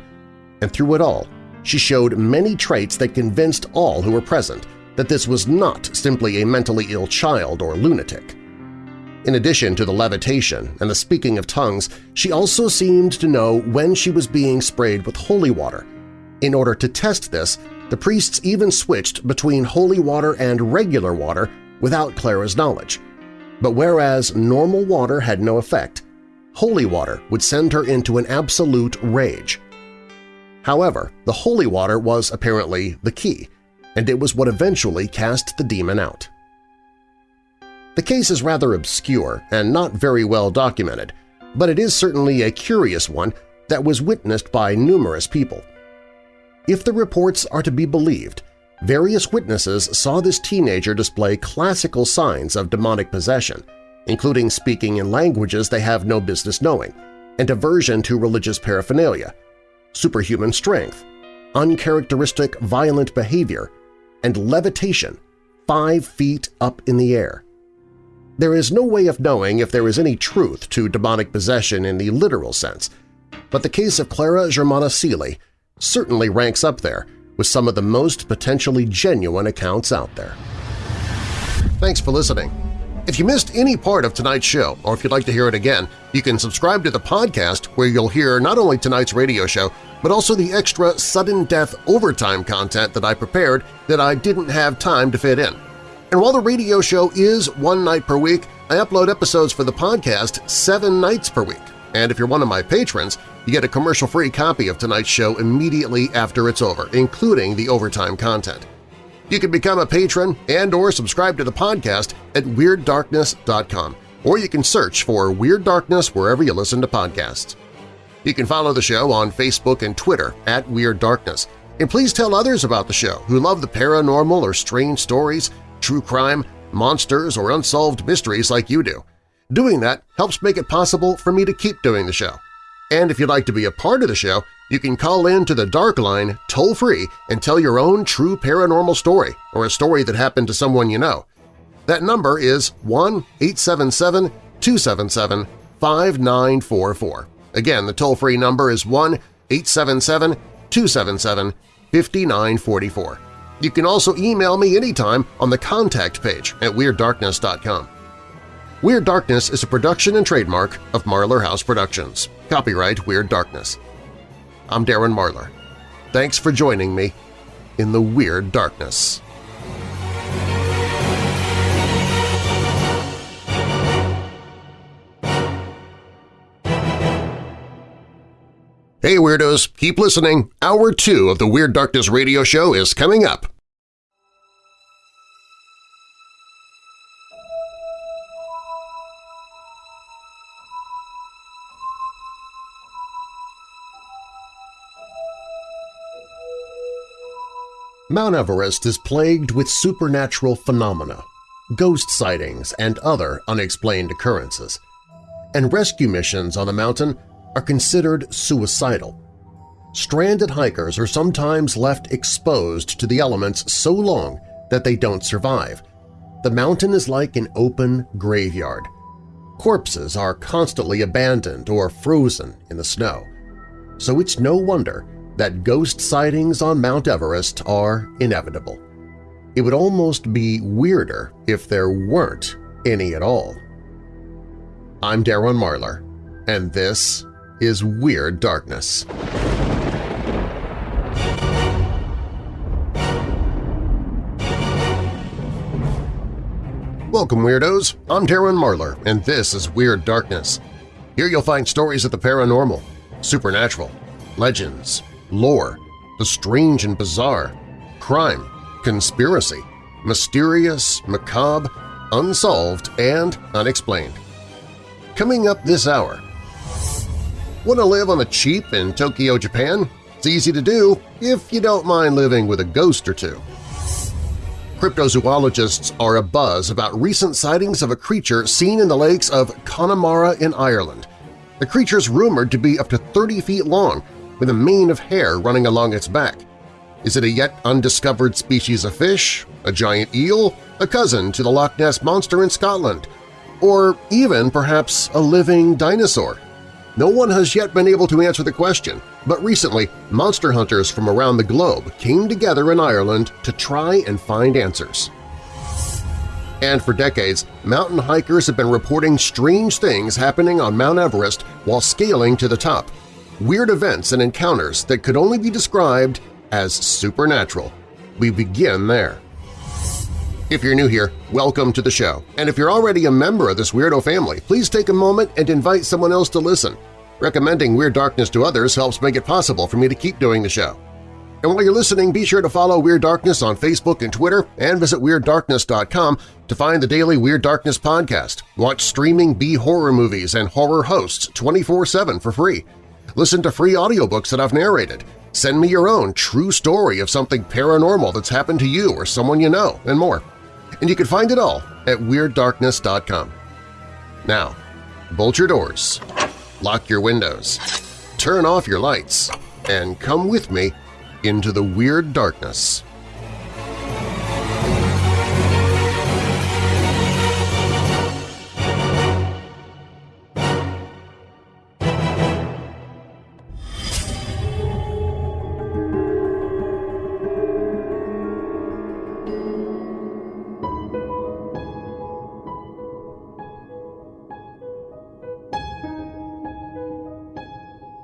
A: and through it all, she showed many traits that convinced all who were present that this was not simply a mentally ill child or lunatic. In addition to the levitation and the speaking of tongues, she also seemed to know when she was being sprayed with holy water in order to test this, the priests even switched between holy water and regular water without Clara's knowledge. But whereas normal water had no effect, holy water would send her into an absolute rage, However, the holy water was apparently the key, and it was what eventually cast the demon out. The case is rather obscure and not very well documented, but it is certainly a curious one that was witnessed by numerous people. If the reports are to be believed, various witnesses saw this teenager display classical signs of demonic possession, including speaking in languages they have no business knowing, and aversion to religious paraphernalia, superhuman strength, uncharacteristic violent behavior, and levitation five feet up in the air. There is no way of knowing if there is any truth to demonic possession in the literal sense, but the case of Clara Germana Cele certainly ranks up there with some of the most potentially genuine accounts out there. Thanks for listening. If you missed any part of tonight's show, or if you'd like to hear it again, you can subscribe to the podcast where you'll hear not only tonight's radio show, but also the extra sudden death overtime content that I prepared that I didn't have time to fit in. And while the radio show is one night per week, I upload episodes for the podcast seven nights per week. And if you're one of my patrons, you get a commercial-free copy of tonight's show immediately after it's over, including the overtime content. You can become a patron and or subscribe to the podcast at WeirdDarkness.com, or you can search for Weird Darkness wherever you listen to podcasts. You can follow the show on Facebook and Twitter at Weird Darkness, and please tell others about the show who love the paranormal or strange stories, true crime, monsters, or unsolved mysteries like you do. Doing that helps make it possible for me to keep doing the show. And if you'd like to be a part of the show, you can call in to the Dark Line toll-free and tell your own true paranormal story or a story that happened to someone you know. That number is 1-877-277-5944. Again, the toll-free number is 1-877-277-5944. You can also email me anytime on the contact page at WeirdDarkness.com. Weird Darkness is a production and trademark of Marlar House Productions. Copyright Weird Darkness. I'm Darren Marlar. Thanks for joining me in the Weird Darkness. Hey Weirdos, keep listening. Hour 2 of the Weird Darkness radio show is coming up. Mount Everest is plagued with supernatural phenomena, ghost sightings, and other unexplained occurrences. And rescue missions on the mountain are considered suicidal. Stranded hikers are sometimes left exposed to the elements so long that they don't survive. The mountain is like an open graveyard. Corpses are constantly abandoned or frozen in the snow. So it's no wonder that ghost sightings on Mount Everest are inevitable. It would almost be weirder if there weren't any at all. I'm Darren Marlar, and this is Weird Darkness. Welcome, Weirdos! I'm Darren Marlar, and this is Weird Darkness. Here you'll find stories of the paranormal, supernatural, legends, lore, the strange and bizarre, crime, conspiracy, mysterious, macabre, unsolved, and unexplained. Coming up this hour… Want to live on the cheap in Tokyo, Japan? It's easy to do if you don't mind living with a ghost or two. Cryptozoologists are abuzz about recent sightings of a creature seen in the lakes of Connemara in Ireland. The creature is rumored to be up to 30 feet long with a mane of hair running along its back. Is it a yet undiscovered species of fish, a giant eel, a cousin to the Loch Ness Monster in Scotland, or even perhaps a living dinosaur? No one has yet been able to answer the question, but recently monster hunters from around the globe came together in Ireland to try and find answers. And for decades, mountain hikers have been reporting strange things happening on Mount Everest while scaling to the top, weird events and encounters that could only be described as supernatural. We begin there. If you're new here, welcome to the show, and if you're already a member of this weirdo family, please take a moment and invite someone else to listen. Recommending Weird Darkness to others helps make it possible for me to keep doing the show. And while you're listening, be sure to follow Weird Darkness on Facebook and Twitter and visit WeirdDarkness.com to find the daily Weird Darkness podcast, watch streaming B-horror movies and horror hosts 24-7 for free, listen to free audiobooks that I've narrated, send me your own true story of something paranormal that's happened to you or someone you know, and more. And you can find it all at WeirdDarkness.com. Now, bolt your doors, lock your windows, turn off your lights, and come with me into the Weird Darkness.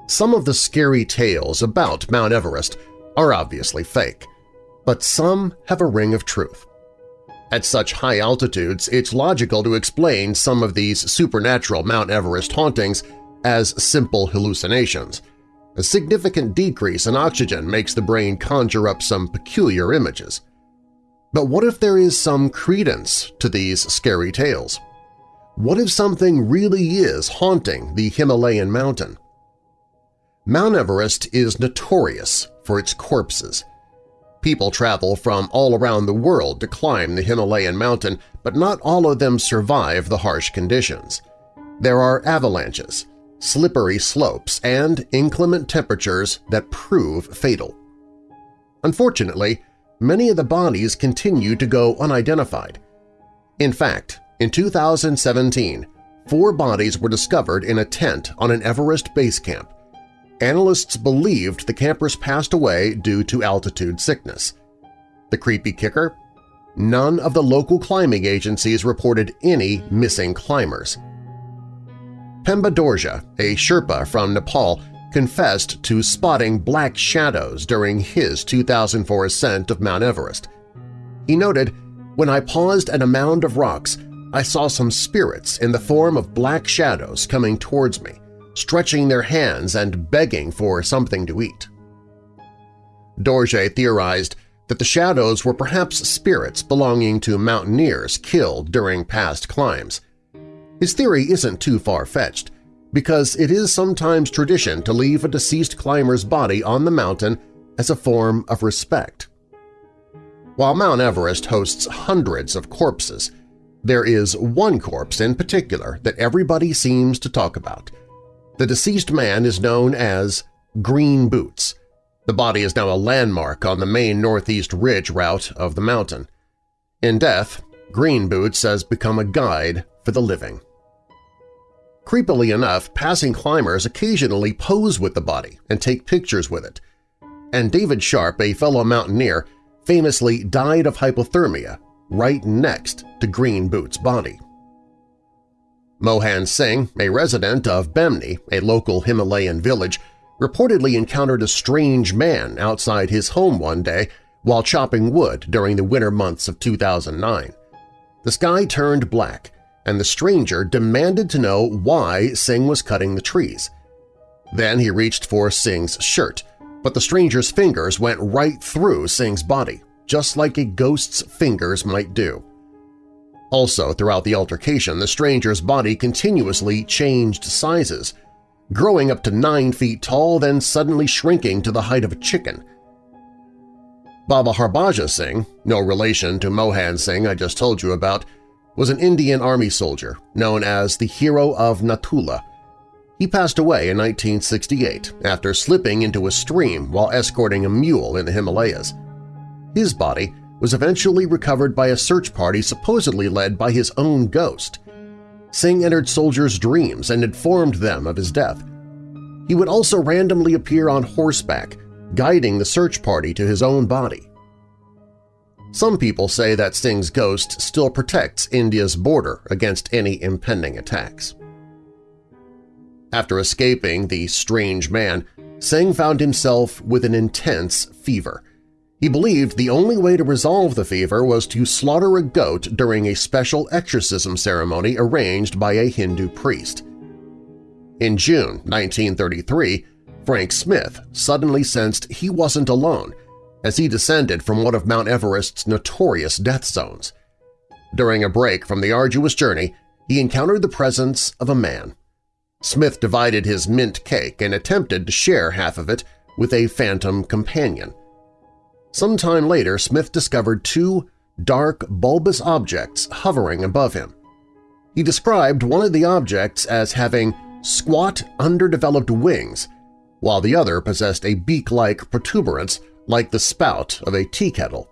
A: Some of the scary tales about Mount Everest are obviously fake, but some have a ring of truth. At such high altitudes, it's logical to explain some of these supernatural Mount Everest hauntings as simple hallucinations. A significant decrease in oxygen makes the brain conjure up some peculiar images. But what if there is some credence to these scary tales? What if something really is haunting the Himalayan mountain? Mount Everest is notorious for its corpses. People travel from all around the world to climb the Himalayan mountain, but not all of them survive the harsh conditions. There are avalanches, slippery slopes, and inclement temperatures that prove fatal. Unfortunately, many of the bodies continue to go unidentified. In fact, in 2017, four bodies were discovered in a tent on an Everest base camp, analysts believed the campers passed away due to altitude sickness. The creepy kicker? None of the local climbing agencies reported any missing climbers. Pemba Dorje, a Sherpa from Nepal, confessed to spotting black shadows during his 2004 ascent of Mount Everest. He noted, When I paused at a mound of rocks, I saw some spirits in the form of black shadows coming towards me stretching their hands and begging for something to eat. Dorje theorized that the shadows were perhaps spirits belonging to mountaineers killed during past climbs. His theory isn't too far-fetched, because it is sometimes tradition to leave a deceased climber's body on the mountain as a form of respect. While Mount Everest hosts hundreds of corpses, there is one corpse in particular that everybody seems to talk about – the deceased man is known as Green Boots. The body is now a landmark on the main northeast ridge route of the mountain. In death, Green Boots has become a guide for the living. Creepily enough, passing climbers occasionally pose with the body and take pictures with it. And David Sharp, a fellow mountaineer, famously died of hypothermia right next to Green Boots' body. Mohan Singh, a resident of Bemni, a local Himalayan village, reportedly encountered a strange man outside his home one day while chopping wood during the winter months of 2009. The sky turned black, and the stranger demanded to know why Singh was cutting the trees. Then he reached for Singh's shirt, but the stranger's fingers went right through Singh's body, just like a ghost's fingers might do. Also, throughout the altercation, the stranger's body continuously changed sizes, growing up to 9 feet tall, then suddenly shrinking to the height of a chicken. Baba Harbhajan Singh, no relation to Mohan Singh I just told you about, was an Indian Army soldier known as the Hero of Nathula. He passed away in 1968 after slipping into a stream while escorting a mule in the Himalayas. His body was eventually recovered by a search party supposedly led by his own ghost. Singh entered soldiers' dreams and informed them of his death. He would also randomly appear on horseback, guiding the search party to his own body. Some people say that Singh's ghost still protects India's border against any impending attacks. After escaping the strange man, Singh found himself with an intense fever, he believed the only way to resolve the fever was to slaughter a goat during a special exorcism ceremony arranged by a Hindu priest. In June 1933, Frank Smythe suddenly sensed he wasn't alone as he descended from one of Mount Everest's notorious death zones. During a break from the arduous journey, he encountered the presence of a man. Smythe divided his mint cake and attempted to share half of it with a phantom companion. Sometime later, Smythe discovered two dark, bulbous objects hovering above him. He described one of the objects as having squat, underdeveloped wings, while the other possessed a beak-like protuberance like the spout of a tea kettle.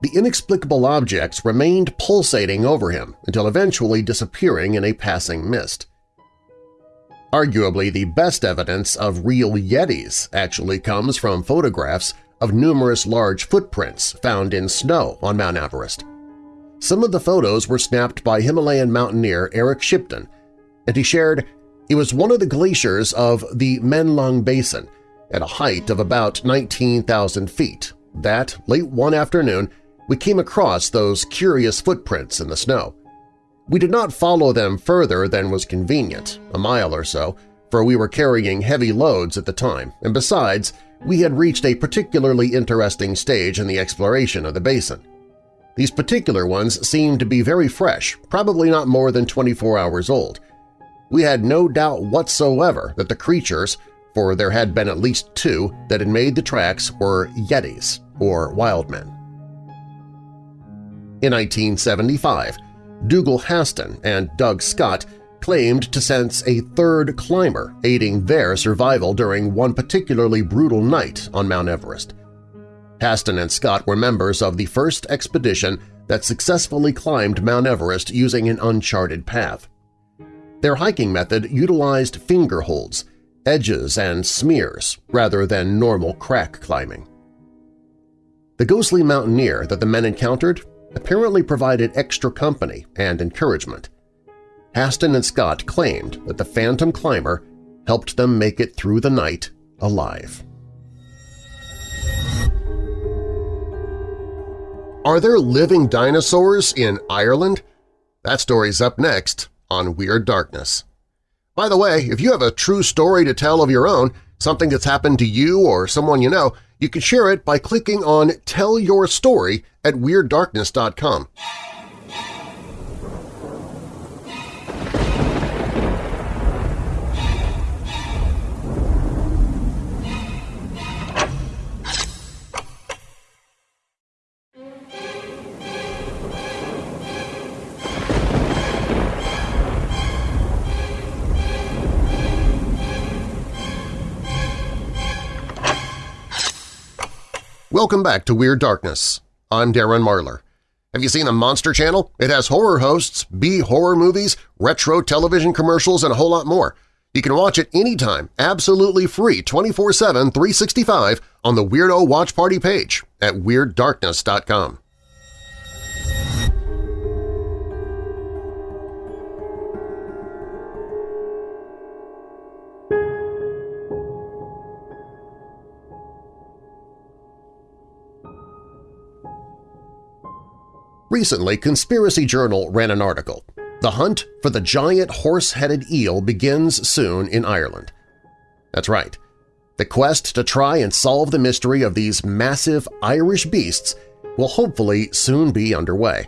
A: The inexplicable objects remained pulsating over him until eventually disappearing in a passing mist. Arguably the best evidence of real Yetis actually comes from photographs of numerous large footprints found in snow on Mount Everest. Some of the photos were snapped by Himalayan mountaineer Eric Shipton, and he shared, it was one of the glaciers of the Menlung Basin at a height of about 19,000 feet that, late one afternoon, we came across those curious footprints in the snow. We did not follow them further than was convenient, a mile or so, for we were carrying heavy loads at the time, and besides, we had reached a particularly interesting stage in the exploration of the basin. These particular ones seemed to be very fresh, probably not more than 24 hours old. We had no doubt whatsoever that the creatures, for there had been at least two that had made the tracks, were Yetis, or wild men. In 1975, Dougal Haston and Doug Scott claimed to sense a third climber aiding their survival during one particularly brutal night on Mount Everest. Haston and Scott were members of the first expedition that successfully climbed Mount Everest using an uncharted path. Their hiking method utilized finger holds, edges, and smears rather than normal crack climbing. The ghostly mountaineer that the men encountered apparently provided extra company and encouragement. Haston and Scott claimed that the phantom climber helped them make it through the night alive. Are there living dinosaurs in Ireland? That story's up next on Weird Darkness. By the way, if you have a true story to tell of your own, something that's happened to you or someone you know, you can share it by clicking on Tell Your Story at WeirdDarkness.com. Welcome back to Weird Darkness. I'm Darren Marlar. Have you seen the Monster Channel? It has horror hosts, B-horror movies, retro television commercials, and a whole lot more. You can watch it anytime, absolutely free, 24-7, 365 on the Weirdo Watch Party page at WeirdDarkness.com. Recently, Conspiracy Journal ran an article. The hunt for the giant horse-headed eel begins soon in Ireland. That's right. The quest to try and solve the mystery of these massive Irish beasts will hopefully soon be underway.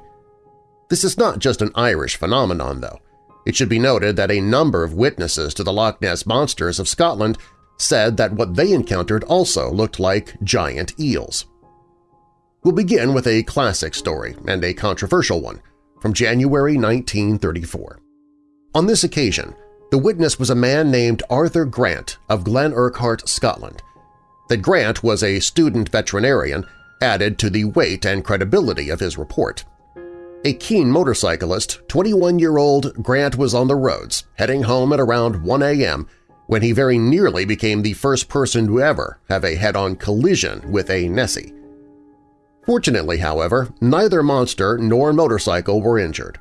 A: This is not just an Irish phenomenon, though. It should be noted that a number of witnesses to the Loch Ness Monsters of Scotland said that what they encountered also looked like giant eels. We'll begin with a classic story and a controversial one from January 1934. On this occasion, the witness was a man named Arthur Grant of Glen Urquhart, Scotland. That Grant was a student veterinarian added to the weight and credibility of his report. A keen motorcyclist, 21-year-old Grant was on the roads, heading home at around 1 a.m. when he very nearly became the first person to ever have a head-on collision with a Nessie. Fortunately, however, neither monster nor motorcycle were injured.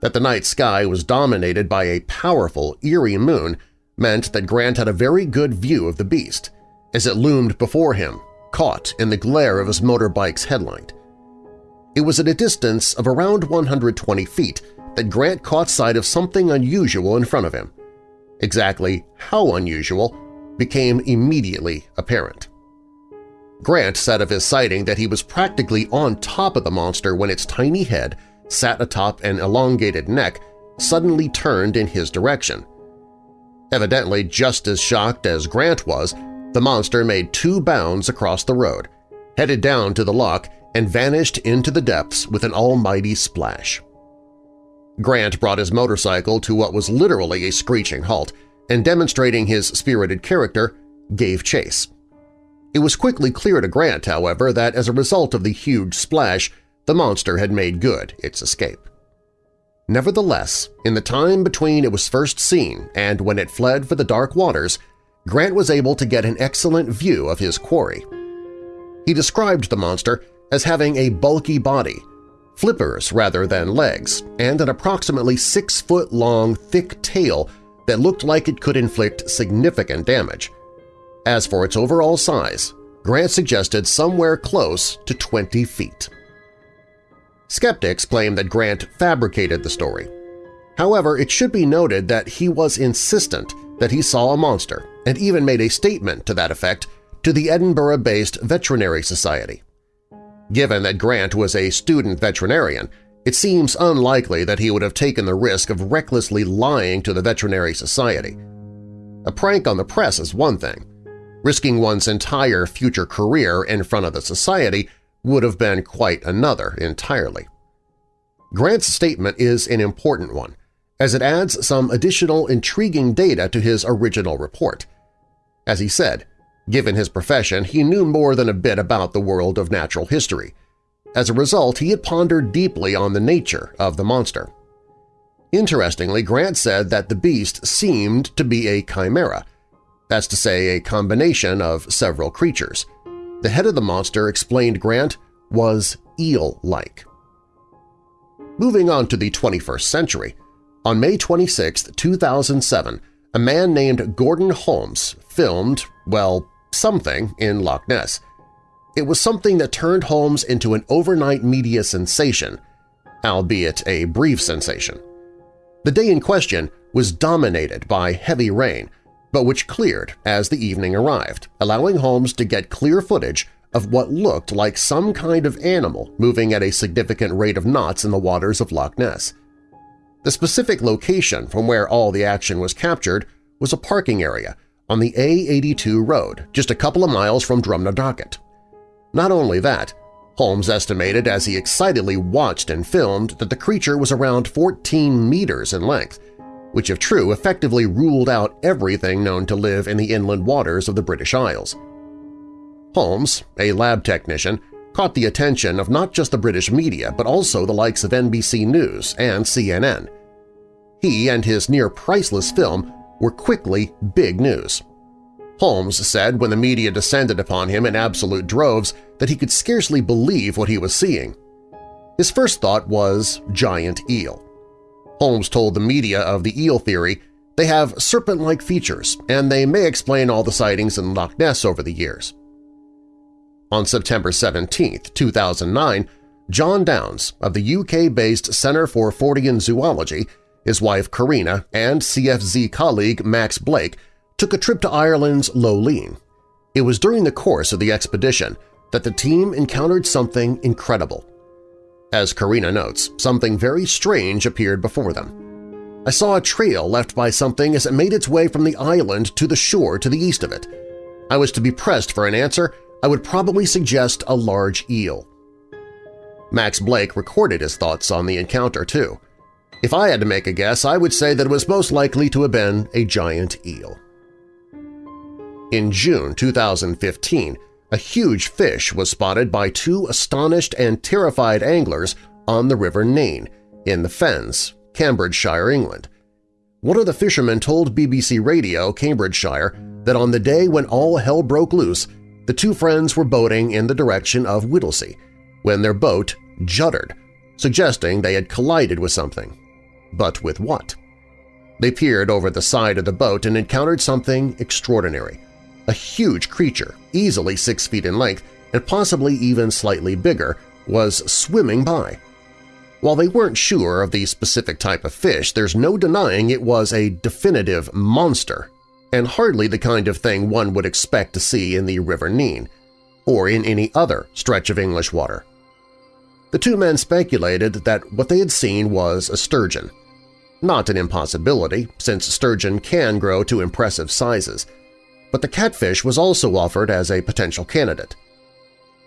A: That the night sky was dominated by a powerful, eerie moon meant that Grant had a very good view of the beast, as it loomed before him, caught in the glare of his motorbike's headlight. It was at a distance of around 120 feet that Grant caught sight of something unusual in front of him. Exactly how unusual became immediately apparent. Grant said of his sighting that he was practically on top of the monster when its tiny head sat atop an elongated neck suddenly turned in his direction. Evidently just as shocked as Grant was, the monster made two bounds across the road, headed down to the lock, and vanished into the depths with an almighty splash. Grant brought his motorcycle to what was literally a screeching halt, and demonstrating his spirited character, gave chase. It was quickly clear to Grant, however, that as a result of the huge splash, the monster had made good its escape. Nevertheless, in the time between it was first seen and when it fled for the dark waters, Grant was able to get an excellent view of his quarry. He described the monster as having a bulky body, flippers rather than legs, and an approximately six-foot-long thick tail that looked like it could inflict significant damage. As for its overall size, Grant suggested somewhere close to 20 feet. Skeptics claim that Grant fabricated the story. However, it should be noted that he was insistent that he saw a monster and even made a statement to that effect to the Edinburgh-based Veterinary Society. Given that Grant was a student veterinarian, it seems unlikely that he would have taken the risk of recklessly lying to the Veterinary Society. A prank on the press is one thing. Risking one's entire future career in front of the society would have been quite another entirely. Grant's statement is an important one, as it adds some additional intriguing data to his original report. As he said, given his profession, he knew more than a bit about the world of natural history. As a result, he had pondered deeply on the nature of the monster. Interestingly, Grant said that the beast seemed to be a chimera, that's to say a combination of several creatures. The head of the monster, explained Grant, was eel-like. Moving on to the 21st century, on May 26, 2007, a man named Gordon Holmes filmed, well, something in Loch Ness. It was something that turned Holmes into an overnight media sensation, albeit a brief sensation. The day in question was dominated by heavy rain, but which cleared as the evening arrived, allowing Holmes to get clear footage of what looked like some kind of animal moving at a significant rate of knots in the waters of Loch Ness. The specific location from where all the action was captured was a parking area on the A82 road just a couple of miles from Drumnadrochit. Not only that, Holmes estimated as he excitedly watched and filmed that the creature was around 14 meters in length, which if true effectively ruled out everything known to live in the inland waters of the British Isles. Holmes, a lab technician, caught the attention of not just the British media but also the likes of NBC News and CNN. He and his near-priceless film were quickly big news. Holmes said when the media descended upon him in absolute droves that he could scarcely believe what he was seeing. His first thought was giant eel. Holmes told the media of the eel theory they have serpent-like features and they may explain all the sightings in Loch Ness over the years. On September 17, 2009, Jon Downes of the UK-based Centre for Fortean Zoology, his wife Karina, and CFZ colleague Max Blake took a trip to Ireland's Lowleen. It was during the course of the expedition that the team encountered something incredible. As Karina notes, something very strange appeared before them. I saw a trail left by something as it made its way from the island to the shore to the east of it. I was to be pressed for an answer I would probably suggest a large eel. Max Blake recorded his thoughts on the encounter, too. If I had to make a guess, I would say that it was most likely to have been a giant eel. In June 2015, a huge fish was spotted by two astonished and terrified anglers on the River Nene in the Fens, Cambridgeshire, England. One of the fishermen told BBC Radio Cambridgeshire that on the day when all hell broke loose, the two friends were boating in the direction of Whittlesey when their boat juddered, suggesting they had collided with something. But with what? They peered over the side of the boat and encountered something extraordinary. A huge creature, easily six feet in length and possibly even slightly bigger, was swimming by. While they weren't sure of the specific type of fish, there's no denying it was a definitive monster, and hardly the kind of thing one would expect to see in the River Nene, or in any other stretch of English water. The two men speculated that what they had seen was a sturgeon. Not an impossibility, since sturgeon can grow to impressive sizes, but the catfish was also offered as a potential candidate.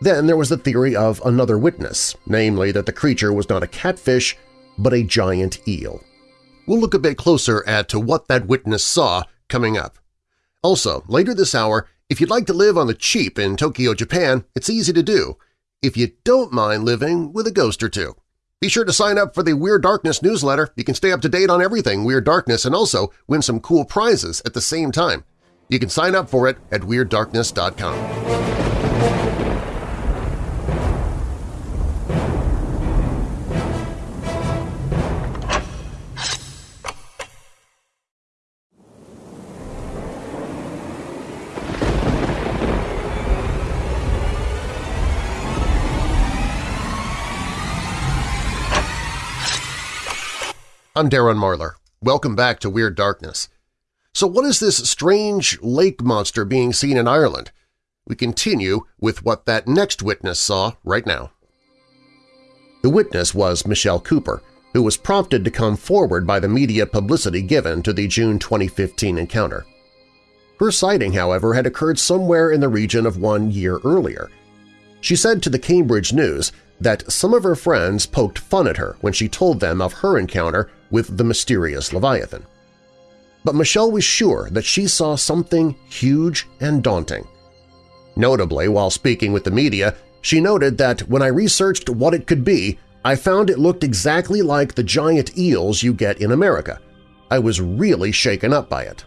A: Then there was the theory of another witness, namely that the creature was not a catfish but a giant eel. We'll look a bit closer at to what that witness saw coming up. Also, later this hour, if you'd like to live on the cheap in Tokyo, Japan, it's easy to do, if you don't mind living with a ghost or two. Be sure to sign up for the Weird Darkness newsletter. You can stay up to date on everything Weird Darkness and also win some cool prizes at the same time. You can sign up for it at WeirdDarkness.com. I'm Darren Marlar. Welcome back to Weird Darkness. So what is this strange lake monster being seen in Ireland? We continue with what that next witness saw right now. The witness was Michelle Cooper, who was prompted to come forward by the media publicity given to the June 2015 encounter. Her sighting, however, had occurred somewhere in the region of one year earlier. She said to the Cambridge News that some of her friends poked fun at her when she told them of her encounter with the mysterious Leviathan. But Michelle was sure that she saw something huge and daunting. Notably, while speaking with the media, she noted that when I researched what it could be, I found it looked exactly like the giant eels you get in America. I was really shaken up by it.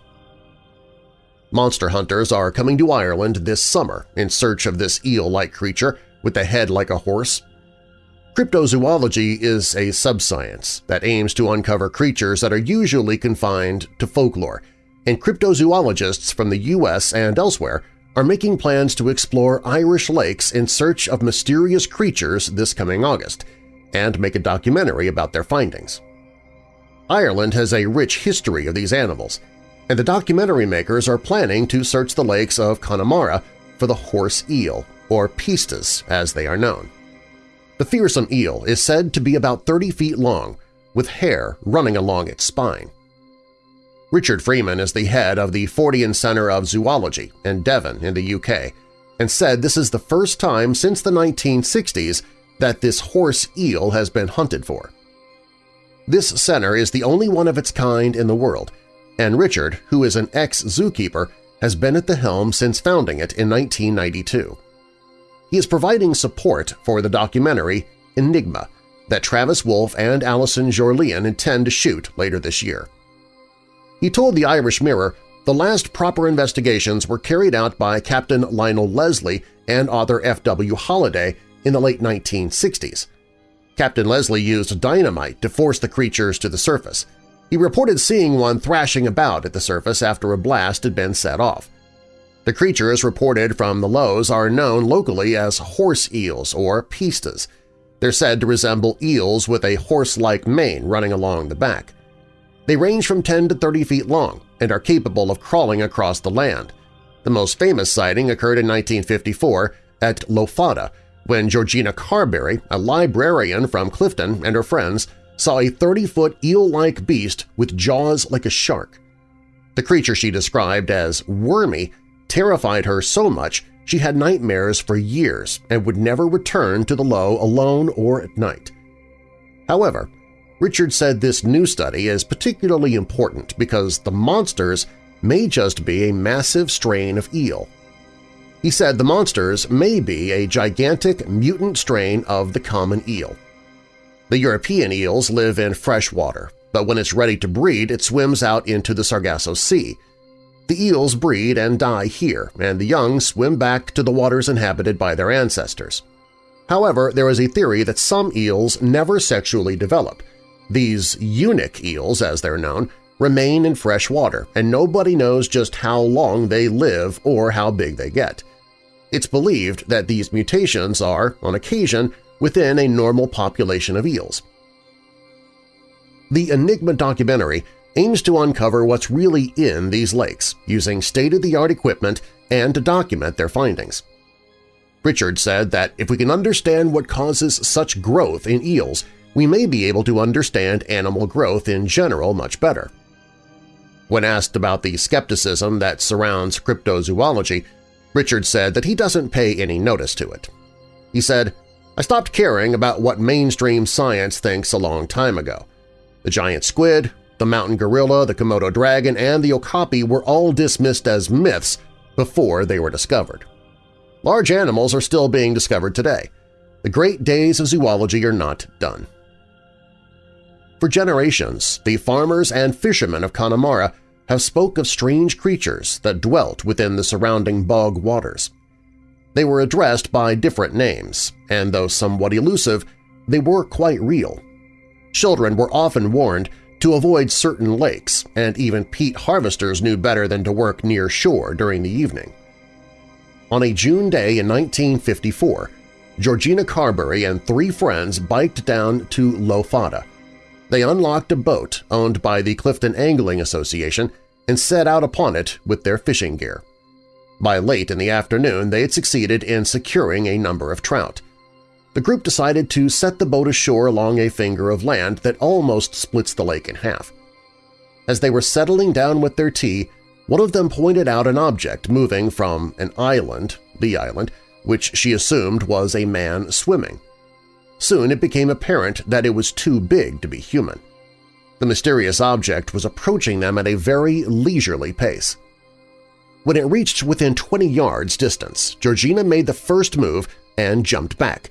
A: Monster hunters are coming to Ireland this summer in search of this eel-like creature with a head like a horse Cryptozoology is a subscience that aims to uncover creatures that are usually confined to folklore, and cryptozoologists from the U.S. and elsewhere are making plans to explore Irish lakes in search of mysterious creatures this coming August and make a documentary about their findings. Ireland has a rich history of these animals, and the documentary makers are planning to search the lakes of Connemara for the horse eel, or pistas as they are known. The fearsome eel is said to be about 30 feet long, with hair running along its spine. Richard Freeman is the head of the Fortean Centre of Zoology in Devon in the UK and said this is the first time since the 1960s that this horse eel has been hunted for. This center is the only one of its kind in the world, and Richard, who is an ex-zookeeper, has been at the helm since founding it in 1992. He is providing support for the documentary Enigma that Travis Wolfe and Alison Jorlian intend to shoot later this year. He told the Irish Mirror the last proper investigations were carried out by Captain Lionel Leslie and author F.W. Holiday in the late 1960s. Captain Leslie used dynamite to force the creatures to the surface. He reported seeing one thrashing about at the surface after a blast had been set off. The creatures reported from the loughs are known locally as horse eels or pistas. They're said to resemble eels with a horse-like mane running along the back. They range from 10 to 30 feet long and are capable of crawling across the land. The most famous sighting occurred in 1954 at Lough Fadda when Georgina Carberry, a librarian from Clifton, and her friends saw a 30-foot eel-like beast with jaws like a shark. The creature she described as wormy terrified her so much she had nightmares for years and would never return to the lough alone or at night. However, Richard said this new study is particularly important because the monsters may just be a massive strain of eel. He said the monsters may be a gigantic mutant strain of the common eel. The European eels live in fresh water, but when it's ready to breed it swims out into the Sargasso Sea, the eels breed and die here, and the young swim back to the waters inhabited by their ancestors. However, there is a theory that some eels never sexually develop. These eunuch eels, as they're known, remain in fresh water, and nobody knows just how long they live or how big they get. It's believed that these mutations are, on occasion, within a normal population of eels. The Enigma documentary aims to uncover what's really in these lakes using state-of-the-art equipment and to document their findings. Richard said that if we can understand what causes such growth in eels, we may be able to understand animal growth in general much better. When asked about the skepticism that surrounds cryptozoology, Richard said that he doesn't pay any notice to it. He said, I stopped caring about what mainstream science thinks a long time ago. The giant squid, the mountain gorilla, the Komodo dragon, and the okapi were all dismissed as myths before they were discovered. Large animals are still being discovered today. The great days of zoology are not done. For generations, the farmers and fishermen of Connemara have spoke of strange creatures that dwelt within the surrounding bog waters. They were addressed by different names, and though somewhat elusive, they were quite real. Children were often warned to avoid certain lakes, and even peat harvesters knew better than to work near shore during the evening. On a June day in 1954, Georgina Carberry and three friends biked down to Lough Fadda. They unlocked a boat owned by the Clifton Angling Association and set out upon it with their fishing gear. By late in the afternoon, they had succeeded in securing a number of trout. The group decided to set the boat ashore along a finger of land that almost splits the lake in half. As they were settling down with their tea, one of them pointed out an object moving from an island, the island, which she assumed was a man swimming. Soon it became apparent that it was too big to be human. The mysterious object was approaching them at a very leisurely pace. When it reached within 20 yards distance, Georgina made the first move and jumped back.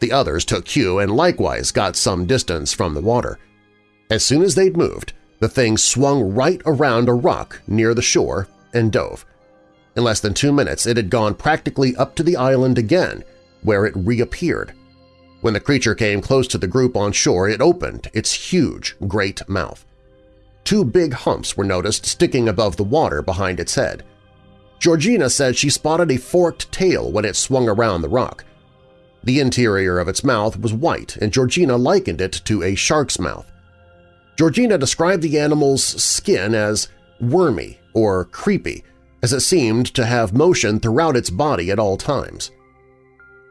A: The others took cue and likewise got some distance from the water. As soon as they'd moved, the thing swung right around a rock near the shore and dove. In less than two minutes it had gone practically up to the island again, where it reappeared. When the creature came close to the group on shore, it opened its huge, great mouth. Two big humps were noticed sticking above the water behind its head. Georgina said she spotted a forked tail when it swung around the rock. The interior of its mouth was white, and Georgina likened it to a shark's mouth. Georgina described the animal's skin as wormy or creepy, as it seemed to have motion throughout its body at all times.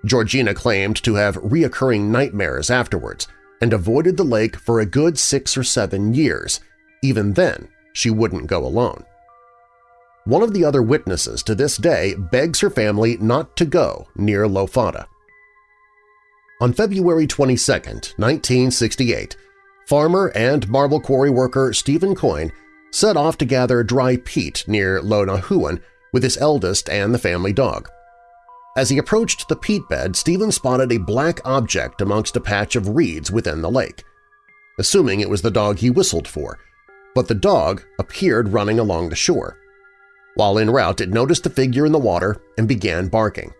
A: Georgina claimed to have reoccurring nightmares afterwards and avoided the lake for a good six or seven years. Even then, she wouldn't go alone. One of the other witnesses to this day begs her family not to go near Lough Fadda. On February 22, 1968, farmer and marble quarry worker Stephen Coyne set off to gather dry peat near Lona Lough Nahooin with his eldest and the family dog. As he approached the peat bed, Stephen spotted a black object amongst a patch of reeds within the lake. Assuming it was the dog he whistled for, but the dog appeared running along the shore. While en route, it noticed the figure in the water and began barking.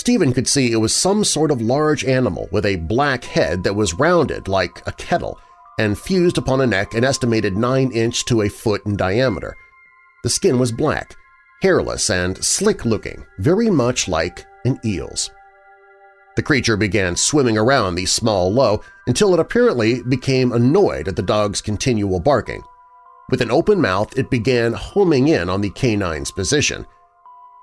A: Stephen could see it was some sort of large animal with a black head that was rounded like a kettle and fused upon a neck an estimated 9 inch to a foot in diameter. The skin was black, hairless and slick-looking, very much like an eel's. The creature began swimming around the small lough until it apparently became annoyed at the dog's continual barking. With an open mouth, it began homing in on the canine's position –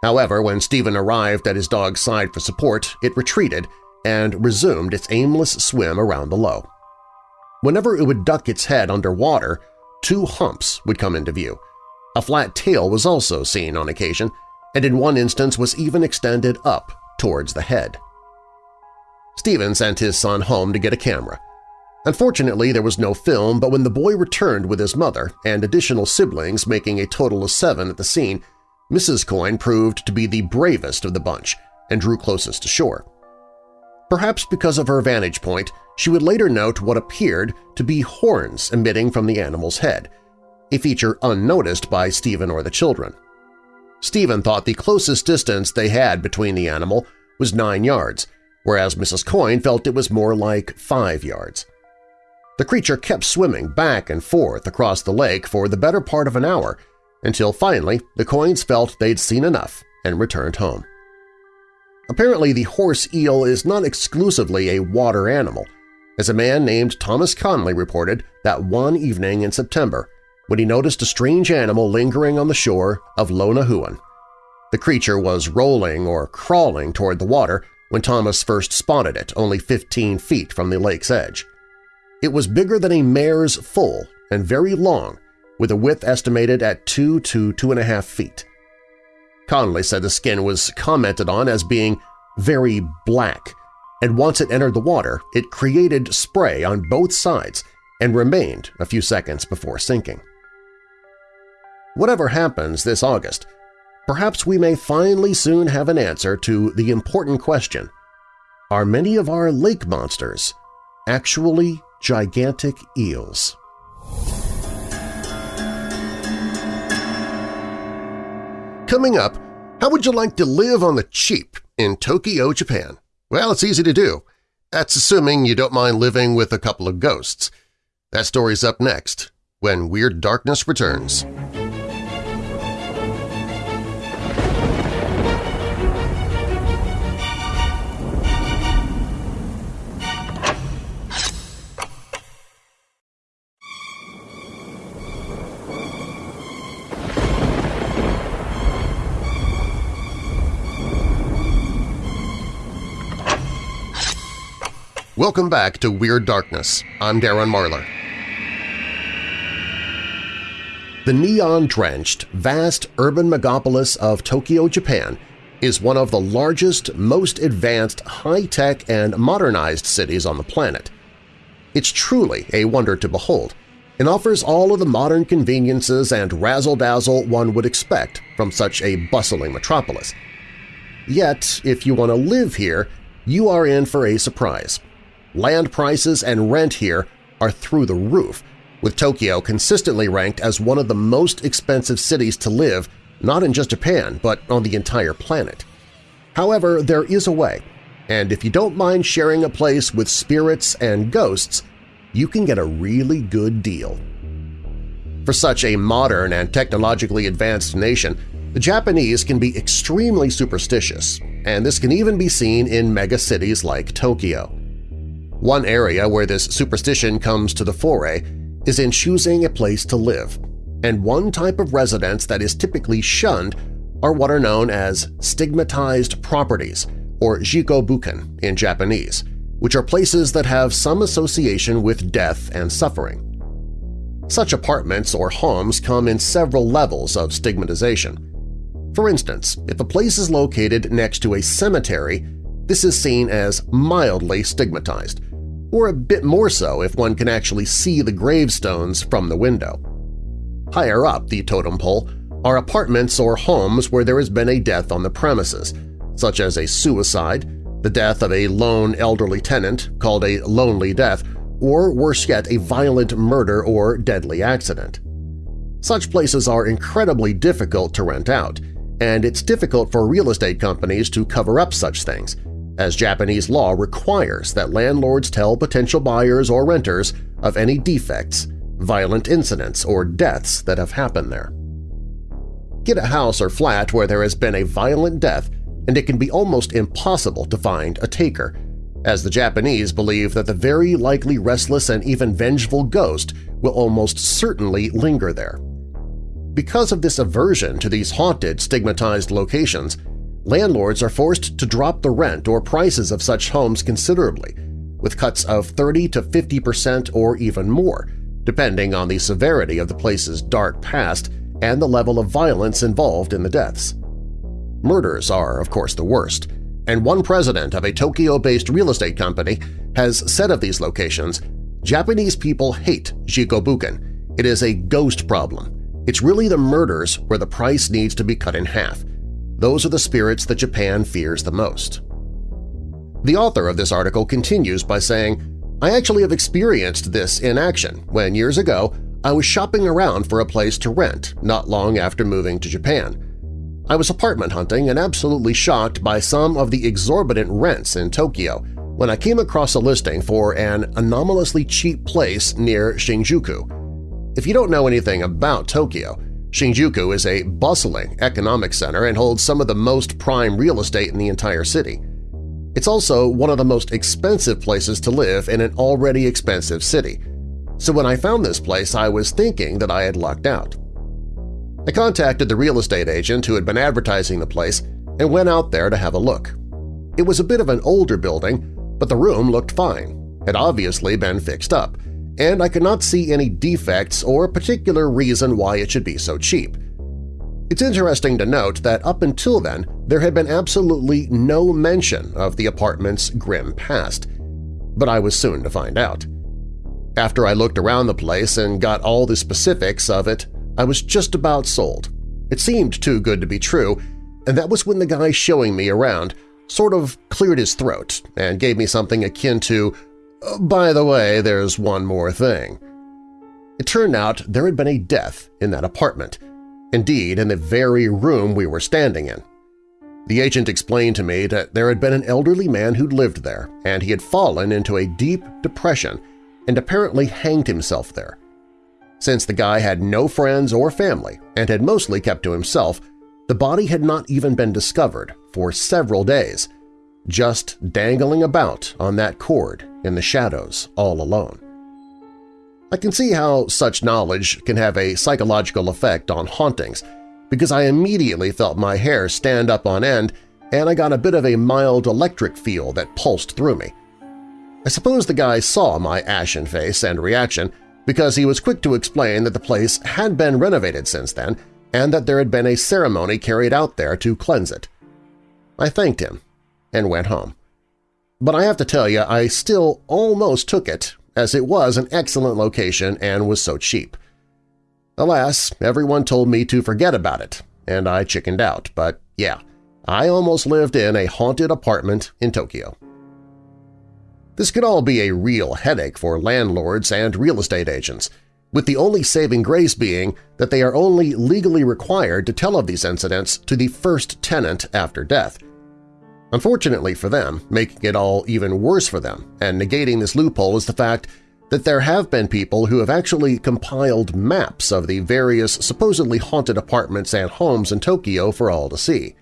A: However, when Stephen arrived at his dog's side for support, it retreated and resumed its aimless swim around the lough. Whenever it would duck its head underwater, two humps would come into view. A flat tail was also seen on occasion, and in one instance was even extended up towards the head. Stephen sent his son home to get a camera. Unfortunately, there was no film, but when the boy returned with his mother and additional siblings making a total of seven at the scene, Mrs. Coyne proved to be the bravest of the bunch and drew closest to shore. Perhaps because of her vantage point, she would later note what appeared to be horns emitting from the animal's head, a feature unnoticed by Stephen or the children. Stephen thought the closest distance they had between the animal was nine yards, whereas Mrs. Coyne felt it was more like five yards. The creature kept swimming back and forth across the lake for the better part of an hour until finally the Coynes felt they'd seen enough and returned home. Apparently the horse eel is not exclusively a water animal. as a man named Thomas Conley reported that one evening in September when he noticed a strange animal lingering on the shore of Lough Nahooin. The creature was rolling or crawling toward the water when Thomas first spotted it only 15 feet from the lake's edge. It was bigger than a mare's foal and very long, with a width estimated at 2 to 2.5 feet. Conley said the skin was commented on as being very black, and once it entered the water, it created spray on both sides and remained a few seconds before sinking. Whatever happens this August, perhaps we may finally soon have an answer to the important question, are many of our lake monsters actually gigantic eels? Coming up, how would you like to live on the cheap in Tokyo, Japan? Well, it's easy to do. That's assuming you don't mind living with a couple of ghosts. That story's up next, when Weird Darkness returns. Welcome back to Weird Darkness. I'm Darren Marlar. The neon-drenched, vast urban megapolis of Tokyo, Japan is one of the largest, most advanced, high-tech, and modernized cities on the planet. It's truly a wonder to behold and offers all of the modern conveniences and razzle-dazzle one would expect from such a bustling metropolis. Yet, if you want to live here, you are in for a surprise. Land prices and rent here are through the roof, with Tokyo consistently ranked as one of the most expensive cities to live not in just Japan but on the entire planet. However, there is a way, and if you don't mind sharing a place with spirits and ghosts, you can get a really good deal. For such a modern and technologically advanced nation, the Japanese can be extremely superstitious, and this can even be seen in megacities like Tokyo. One area where this superstition comes to the foray is in choosing a place to live, and one type of residence that is typically shunned are what are known as stigmatized properties, or jiko bukken in Japanese, which are places that have some association with death and suffering. Such apartments or homes come in several levels of stigmatization. For instance, if a place is located next to a cemetery, this is seen as mildly stigmatized, or a bit more so if one can actually see the gravestones from the window. Higher up the totem pole are apartments or homes where there has been a death on the premises, such as a suicide, the death of a lone elderly tenant called a lonely death, or worse yet, a violent murder or deadly accident. Such places are incredibly difficult to rent out, and it's difficult for real estate companies to cover up such things, as Japanese law requires that landlords tell potential buyers or renters of any defects, violent incidents, or deaths that have happened there. Get a house or flat where there has been a violent death and it can be almost impossible to find a taker, as the Japanese believe that the very likely restless and even vengeful ghost will almost certainly linger there. Because of this aversion to these haunted, stigmatized locations, landlords are forced to drop the rent or prices of such homes considerably, with cuts of 30 to 50 percent or even more, depending on the severity of the place's dark past and the level of violence involved in the deaths. Murders are, of course, the worst, and one president of a Tokyo-based real estate company has said of these locations, Japanese people hate Jiko bukken. It is a ghost problem. It's really the murders where the price needs to be cut in half, those are the spirits that Japan fears the most. The author of this article continues by saying, I actually have experienced this in action when years ago I was shopping around for a place to rent not long after moving to Japan. I was apartment hunting and absolutely shocked by some of the exorbitant rents in Tokyo when I came across a listing for an anomalously cheap place near Shinjuku. If you don't know anything about Tokyo, Shinjuku is a bustling economic center and holds some of the most prime real estate in the entire city. It's also one of the most expensive places to live in an already expensive city, so when I found this place I was thinking that I had lucked out. I contacted the real estate agent who had been advertising the place and went out there to have a look. It was a bit of an older building, but the room looked fine, had obviously been fixed up, and I could not see any defects or particular reason why it should be so cheap. It's interesting to note that up until then there had been absolutely no mention of the apartment's grim past, but I was soon to find out. After I looked around the place and got all the specifics of it, I was just about sold. It seemed too good to be true, and that was when the guy showing me around sort of cleared his throat and gave me something akin to, Uh, by the way, there's one more thing. It turned out there had been a death in that apartment, indeed in the very room we were standing in. The agent explained to me that there had been an elderly man who'd lived there, and he had fallen into a deep depression and apparently hanged himself there. Since the guy had no friends or family and had mostly kept to himself, the body had not even been discovered for several days, just dangling about on that cord in the shadows all alone. I can see how such knowledge can have a psychological effect on hauntings because I immediately felt my hair stand up on end and I got a bit of a mild electric feel that pulsed through me. I suppose the guy saw my ashen face and reaction because he was quick to explain that the place had been renovated since then and that there had been a ceremony carried out there to cleanse it. I thanked him and went home. But I have to tell you, I still almost took it, as it was an excellent location and was so cheap. Alas, everyone told me to forget about it, and I chickened out, but yeah, I almost lived in a haunted apartment in Tokyo. This could all be a real headache for landlords and real estate agents, with the only saving grace being that they are only legally required to tell of these incidents to the first tenant after death. Unfortunately for them, making it all even worse for them and negating this loophole is the fact that there have been people who have actually compiled maps of the various supposedly haunted apartments and homes in Tokyo for all to see.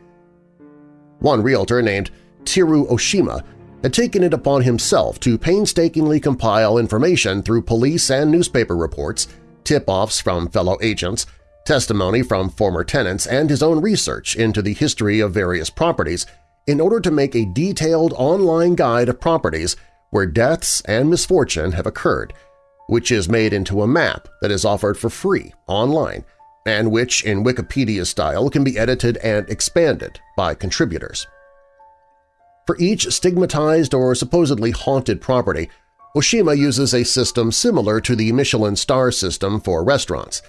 A: One realtor named Teru Oshima had taken it upon himself to painstakingly compile information through police and newspaper reports, tip-offs from fellow agents, testimony from former tenants, and his own research into the history of various properties in order to make a detailed online guide of properties where deaths and misfortune have occurred, which is made into a map that is offered for free online and which, in Wikipedia style, can be edited and expanded by contributors. For each stigmatized or supposedly haunted property, Oshima uses a system similar to the Michelin star system for restaurants,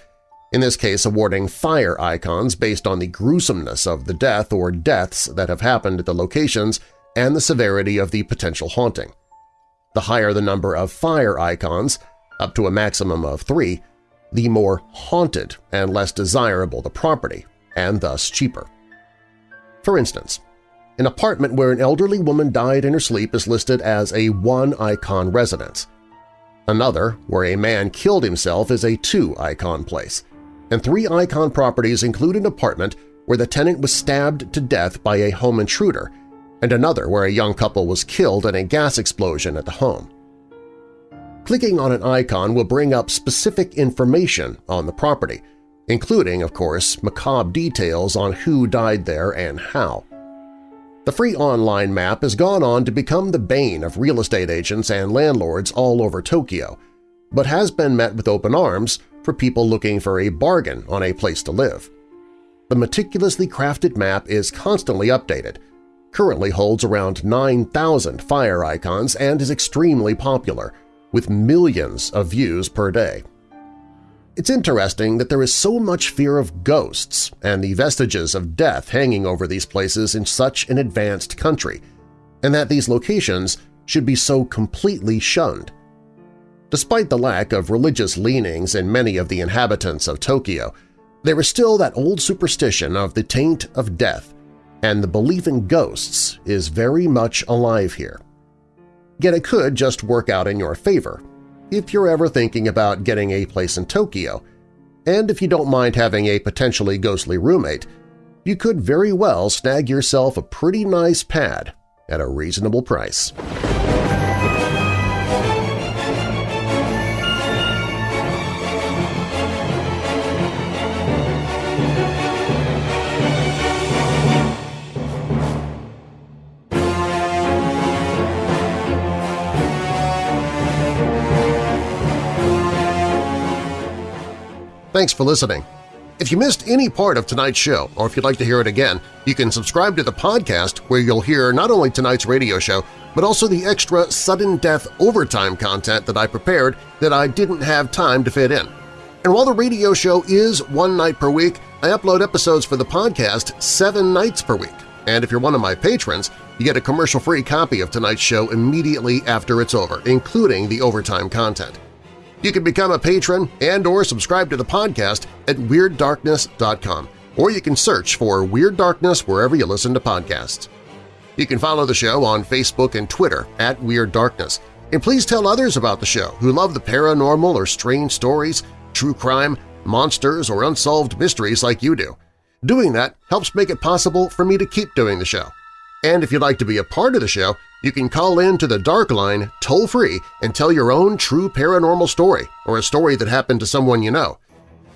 A: in this case awarding fire icons based on the gruesomeness of the death or deaths that have happened at the locations and the severity of the potential haunting. The higher the number of fire icons, up to a maximum of three, the more haunted and less desirable the property, and thus cheaper. For instance, an apartment where an elderly woman died in her sleep is listed as a one-icon residence. Another, where a man killed himself, is a two-icon place. And three icon properties include an apartment where the tenant was stabbed to death by a home intruder, and another where a young couple was killed in a gas explosion at the home. Clicking on an icon will bring up specific information on the property, including, of course, macabre details on who died there and how. The free online map has gone on to become the bane of real estate agents and landlords all over Tokyo, but has been met with open arms for people looking for a bargain on a place to live. The meticulously crafted map is constantly updated, currently holds around 9,000 fire icons and is extremely popular, with millions of views per day. It's interesting that there is so much fear of ghosts and the vestiges of death hanging over these places in such an advanced country, and that these locations should be so completely shunned. Despite the lack of religious leanings in many of the inhabitants of Tokyo, there is still that old superstition of the taint of death, and the belief in ghosts is very much alive here. Yet it could just work out in your favor if you're ever thinking about getting a place in Tokyo, and if you don't mind having a potentially ghostly roommate, you could very well snag yourself a pretty nice pad at a reasonable price. Thanks for listening. If you missed any part of tonight's show, or if you'd like to hear it again, you can subscribe to the podcast where you'll hear not only tonight's radio show, but also the extra sudden death overtime content that I prepared that I didn't have time to fit in. And while the radio show is one night per week, I upload episodes for the podcast seven nights per week. And if you're one of my patrons, you get a commercial-free copy of tonight's show immediately after it's over, including the overtime content. You can become a patron and or subscribe to the podcast at WeirdDarkness.com, or you can search for Weird Darkness wherever you listen to podcasts. You can follow the show on Facebook and Twitter at Weird Darkness, and please tell others about the show who love the paranormal or strange stories, true crime, monsters, or unsolved mysteries like you do. Doing that helps make it possible for me to keep doing the show. And if you'd like to be a part of the show, you can call in to the Dark Line toll-free and tell your own true paranormal story or a story that happened to someone you know.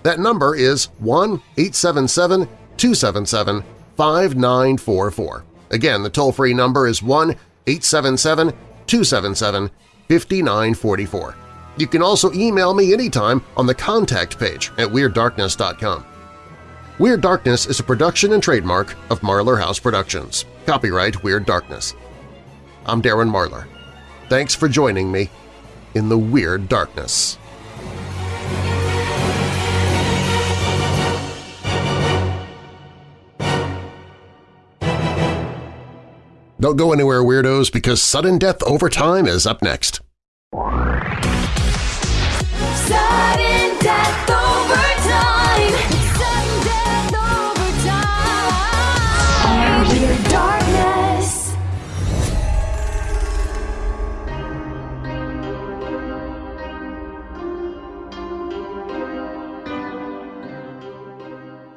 A: That number is 1-877-277-5944. Again, the toll-free number is 1-877-277-5944. You can also email me anytime on the contact page at WeirdDarkness.com. Weird Darkness is a production and trademark of Marlar House Productions. Copyright Weird Darkness. I'm Darren Marlar. Thanks for joining me in the Weird Darkness. Don't go anywhere, Weirdos, because Sudden Death Overtime is up next.
D: Sudden death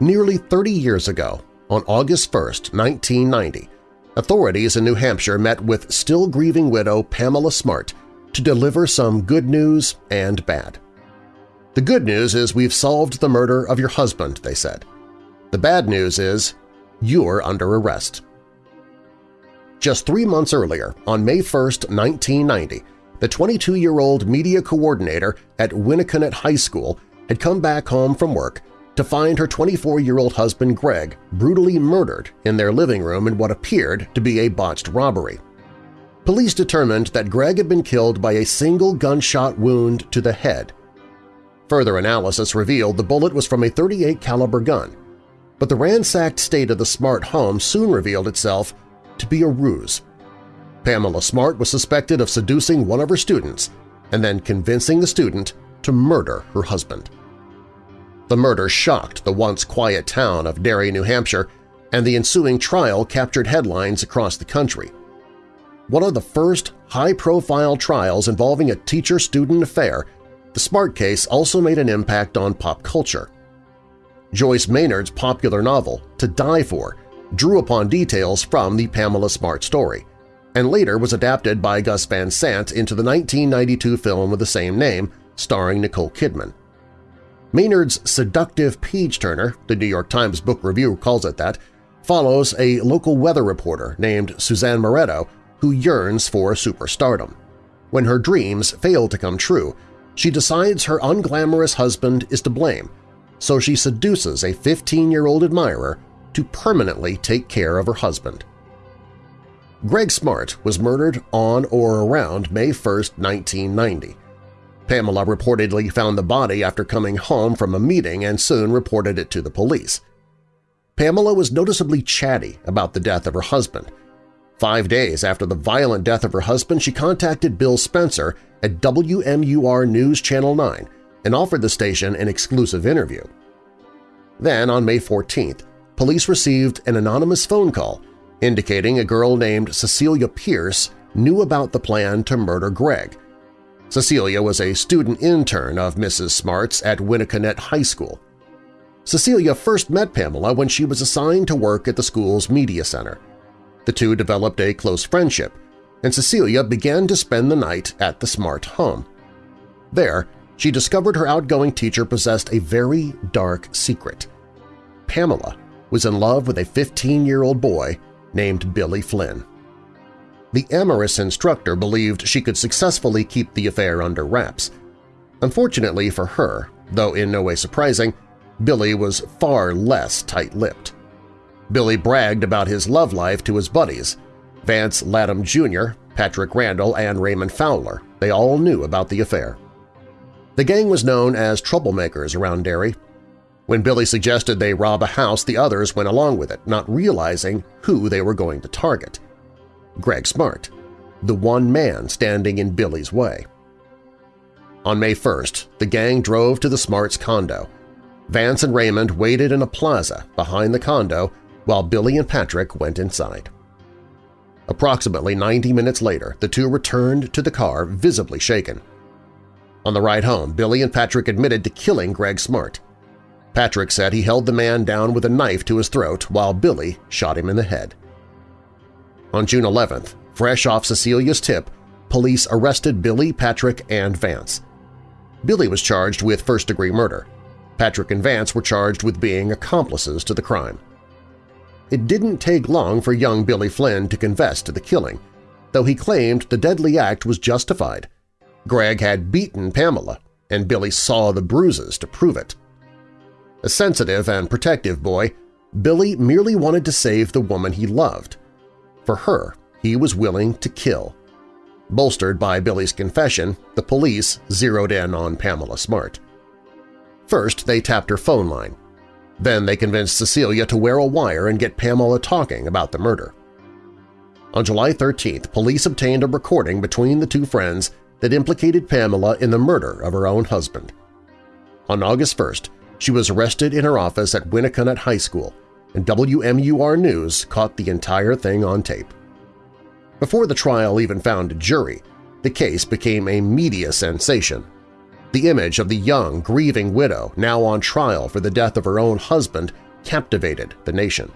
A: Nearly 30 years ago, on August 1, 1990, authorities in New Hampshire met with still-grieving widow Pamela Smart to deliver some good news and bad. The good news is we've solved the murder of your husband, they said. The bad news is you're under arrest. Just three months earlier, on May 1, 1990, the 22-year-old media coordinator at Winnacunnet High School had come back home from work to find her 24-year-old husband Greg brutally murdered in their living room in what appeared to be a botched robbery. Police determined that Greg had been killed by a single gunshot wound to the head. Further analysis revealed the bullet was from a 38 caliber gun, but the ransacked state of the Smart home soon revealed itself to be a ruse. Pamela Smart was suspected of seducing one of her students and then convincing the student to murder her husband. The murder shocked the once quiet town of Derry, New Hampshire, and the ensuing trial captured headlines across the country. One of the first high-profile trials involving a teacher-student affair, the Smart case also made an impact on pop culture. Joyce Maynard's popular novel, To Die For, drew upon details from the Pamela Smart story, and later was adapted by Gus Van Sant into the 1992 film of the same name, starring Nicole Kidman. Maynard's seductive page-turner, the New York Times Book Review calls it that, follows a local weather reporter named Suzanne Maretto who yearns for superstardom. When her dreams fail to come true, she decides her unglamorous husband is to blame, so she seduces a 15-year-old admirer to permanently take care of her husband. Greg Smart was murdered on or around May 1, 1990. Pamela reportedly found the body after coming home from a meeting and soon reported it to the police. Pamela was noticeably chatty about the death of her husband. Five days after the violent death of her husband, she contacted Bill Spencer at WMUR News Channel 9 and offered the station an exclusive interview. Then, on May 14th, police received an anonymous phone call indicating a girl named Cecilia Pierce knew about the plan to murder Greg. Cecilia was a student intern of Mrs. Smart's at Winnacunnet High School. Cecilia first met Pamela when she was assigned to work at the school's media center. The two developed a close friendship, and Cecilia began to spend the night at the Smart home. There, she discovered her outgoing teacher possessed a very dark secret. Pamela was in love with a 15-year-old boy named Billy Flynn. The amorous instructor believed she could successfully keep the affair under wraps. Unfortunately for her, though in no way surprising, Billy was far less tight-lipped. Billy bragged about his love life to his buddies, Vance Latham Jr., Patrick Randall, and Raymond Fowler. They all knew about the affair. The gang was known as troublemakers around Derry. When Billy suggested they rob a house, the others went along with it, not realizing who they were going to target. Greg Smart, the one man standing in Billy's way. On May 1st, the gang drove to the Smarts' condo. Vance and Raymond waited in a plaza behind the condo while Billy and Patrick went inside. Approximately 90 minutes later, the two returned to the car visibly shaken. On the ride home, Billy and Patrick admitted to killing Greg Smart. Patrick said he held the man down with a knife to his throat while Billy shot him in the head. On June 11th, fresh off Cecilia's tip, police arrested Billy, Patrick, and Vance. Billy was charged with first-degree murder. Patrick and Vance were charged with being accomplices to the crime. It didn't take long for young Billy Flynn to confess to the killing, though he claimed the deadly act was justified. Greg had beaten Pamela, and Billy saw the bruises to prove it. A sensitive and protective boy, Billy merely wanted to save the woman he loved. For her, he was willing to kill. Bolstered by Billy's confession, the police zeroed in on Pamela Smart. First, they tapped her phone line. Then they convinced Cecilia to wear a wire and get Pamela talking about the murder. On July 13th, police obtained a recording between the two friends that implicated Pamela in the murder of her own husband. On August 1st, she was arrested in her office at Winnacunnet High School, and WMUR News caught the entire thing on tape. Before the trial even found a jury, the case became a media sensation. The image of the young, grieving widow now on trial for the death of her own husband captivated the nation.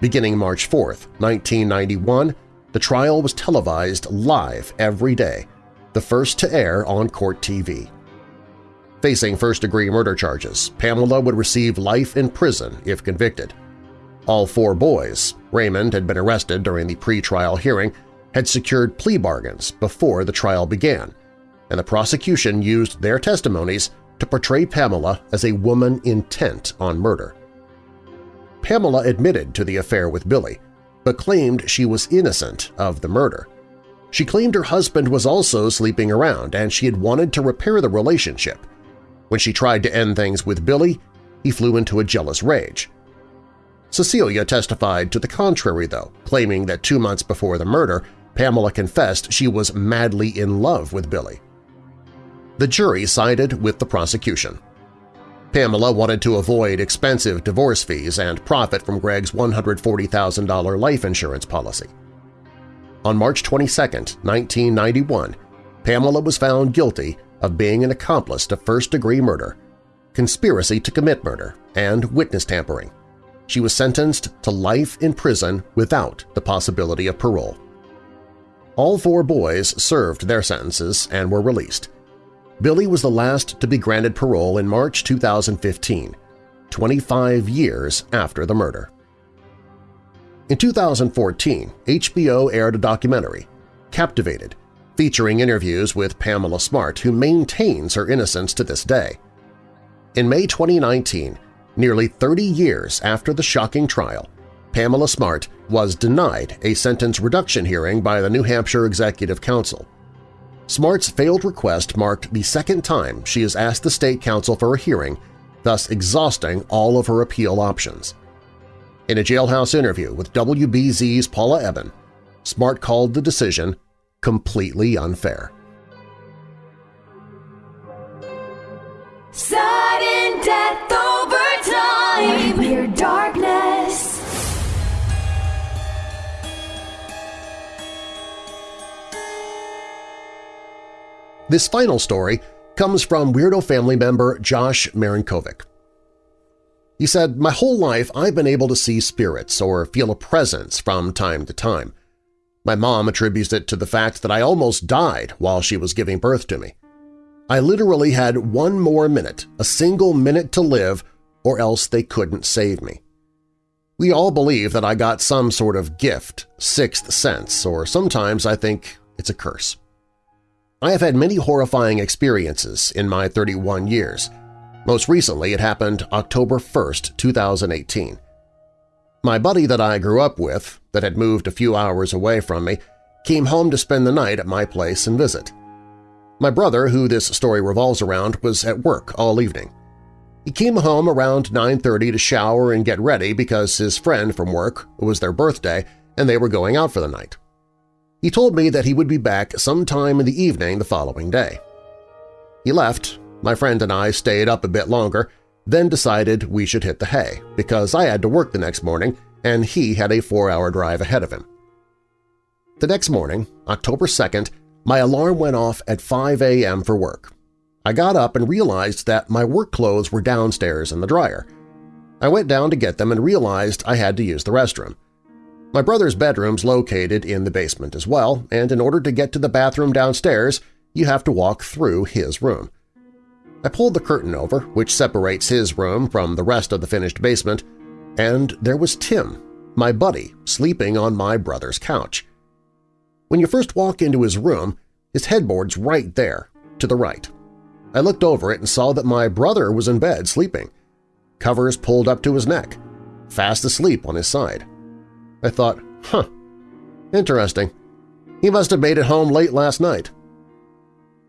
A: Beginning March 4, 1991, the trial was televised live every day, the first to air on Court TV. Facing first-degree murder charges, Pamela would receive life in prison if convicted. All four boys – Raymond had been arrested during the pre-trial hearing – had secured plea bargains before the trial began, and the prosecution used their testimonies to portray Pamela as a woman intent on murder. Pamela admitted to the affair with Billy, but claimed she was innocent of the murder. She claimed her husband was also sleeping around and she had wanted to repair the relationship. When she tried to end things with Billy, he flew into a jealous rage. Cecilia testified to the contrary, though, claiming that two months before the murder, Pamela confessed she was madly in love with Billy. The jury sided with the prosecution. Pamela wanted to avoid expensive divorce fees and profit from Greg's $140,000 life insurance policy. On March 22, 1991, Pamela was found guilty of being an accomplice to first-degree murder, conspiracy to commit murder, and witness tampering. She was sentenced to life in prison without the possibility of parole. All four boys served their sentences and were released. Billy was the last to be granted parole in March 2015, 25 years after the murder. In 2014, HBO aired a documentary, Captivated, featuring interviews with Pamela Smart, who maintains her innocence to this day. In May 2019, nearly 30 years after the shocking trial, Pamela Smart was denied a sentence reduction hearing by the New Hampshire Executive Council. Smart's failed request marked the second time she has asked the State Council for a hearing, thus exhausting all of her appeal options. In a jailhouse interview with WBZ's Paula Ebben, Smart called the decision completely unfair.
D: Sudden death over time. Weird Darkness.
A: This final story comes from Weirdo family member Josh Marinkovic. He said, my whole life I've been able to see spirits or feel a presence from time to time. My mom attributes it to the fact that I almost died while she was giving birth to me. I literally had one more minute, a single minute to live, or else they couldn't save me. We all believe that I got some sort of gift, sixth sense, or sometimes I think it's a curse. I have had many horrifying experiences in my 31 years. Most recently, it happened October 1, 2018. My buddy that I grew up with, that had moved a few hours away from me, came home to spend the night at my place and visit. My brother, who this story revolves around, was at work all evening. He came home around 9.30 to shower and get ready because his friend from work it was their birthday and they were going out for the night. He told me that he would be back sometime in the evening the following day. He left, my friend and I stayed up a bit longer, then decided we should hit the hay because I had to work the next morning and he had a four-hour drive ahead of him. The next morning, October 2nd, my alarm went off at 5 a.m. for work. I got up and realized that my work clothes were downstairs in the dryer. I went down to get them and realized I had to use the restroom. My brother's bedroom's located in the basement as well, and in order to get to the bathroom downstairs, you have to walk through his room. I pulled the curtain over, which separates his room from the rest of the finished basement, and there was Tim, my buddy, sleeping on my brother's couch. When you first walk into his room, his headboard's right there, to the right. I looked over it and saw that my brother was in bed sleeping, covers pulled up to his neck, fast asleep on his side. I thought, huh, interesting. He must have made it home late last night.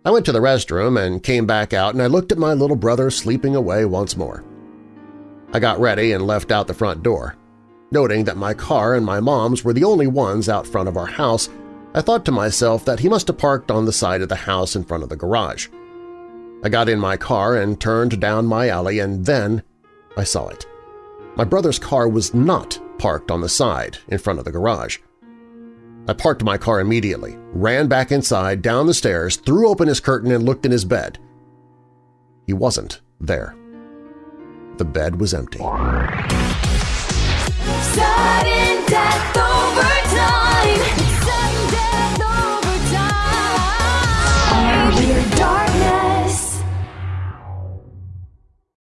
A: I went to the restroom and came back out and I looked at my little brother sleeping away once more. I got ready and left out the front door. Noting that my car and my mom's were the only ones out front of our house, I thought to myself that he must have parked on the side of the house in front of the garage. I got in my car and turned down my alley and then I saw it. My brother's car was not parked on the side in front of the garage. I parked my car immediately, ran back inside, down the stairs, threw open his curtain and looked in his bed. He wasn't there. The bed was empty.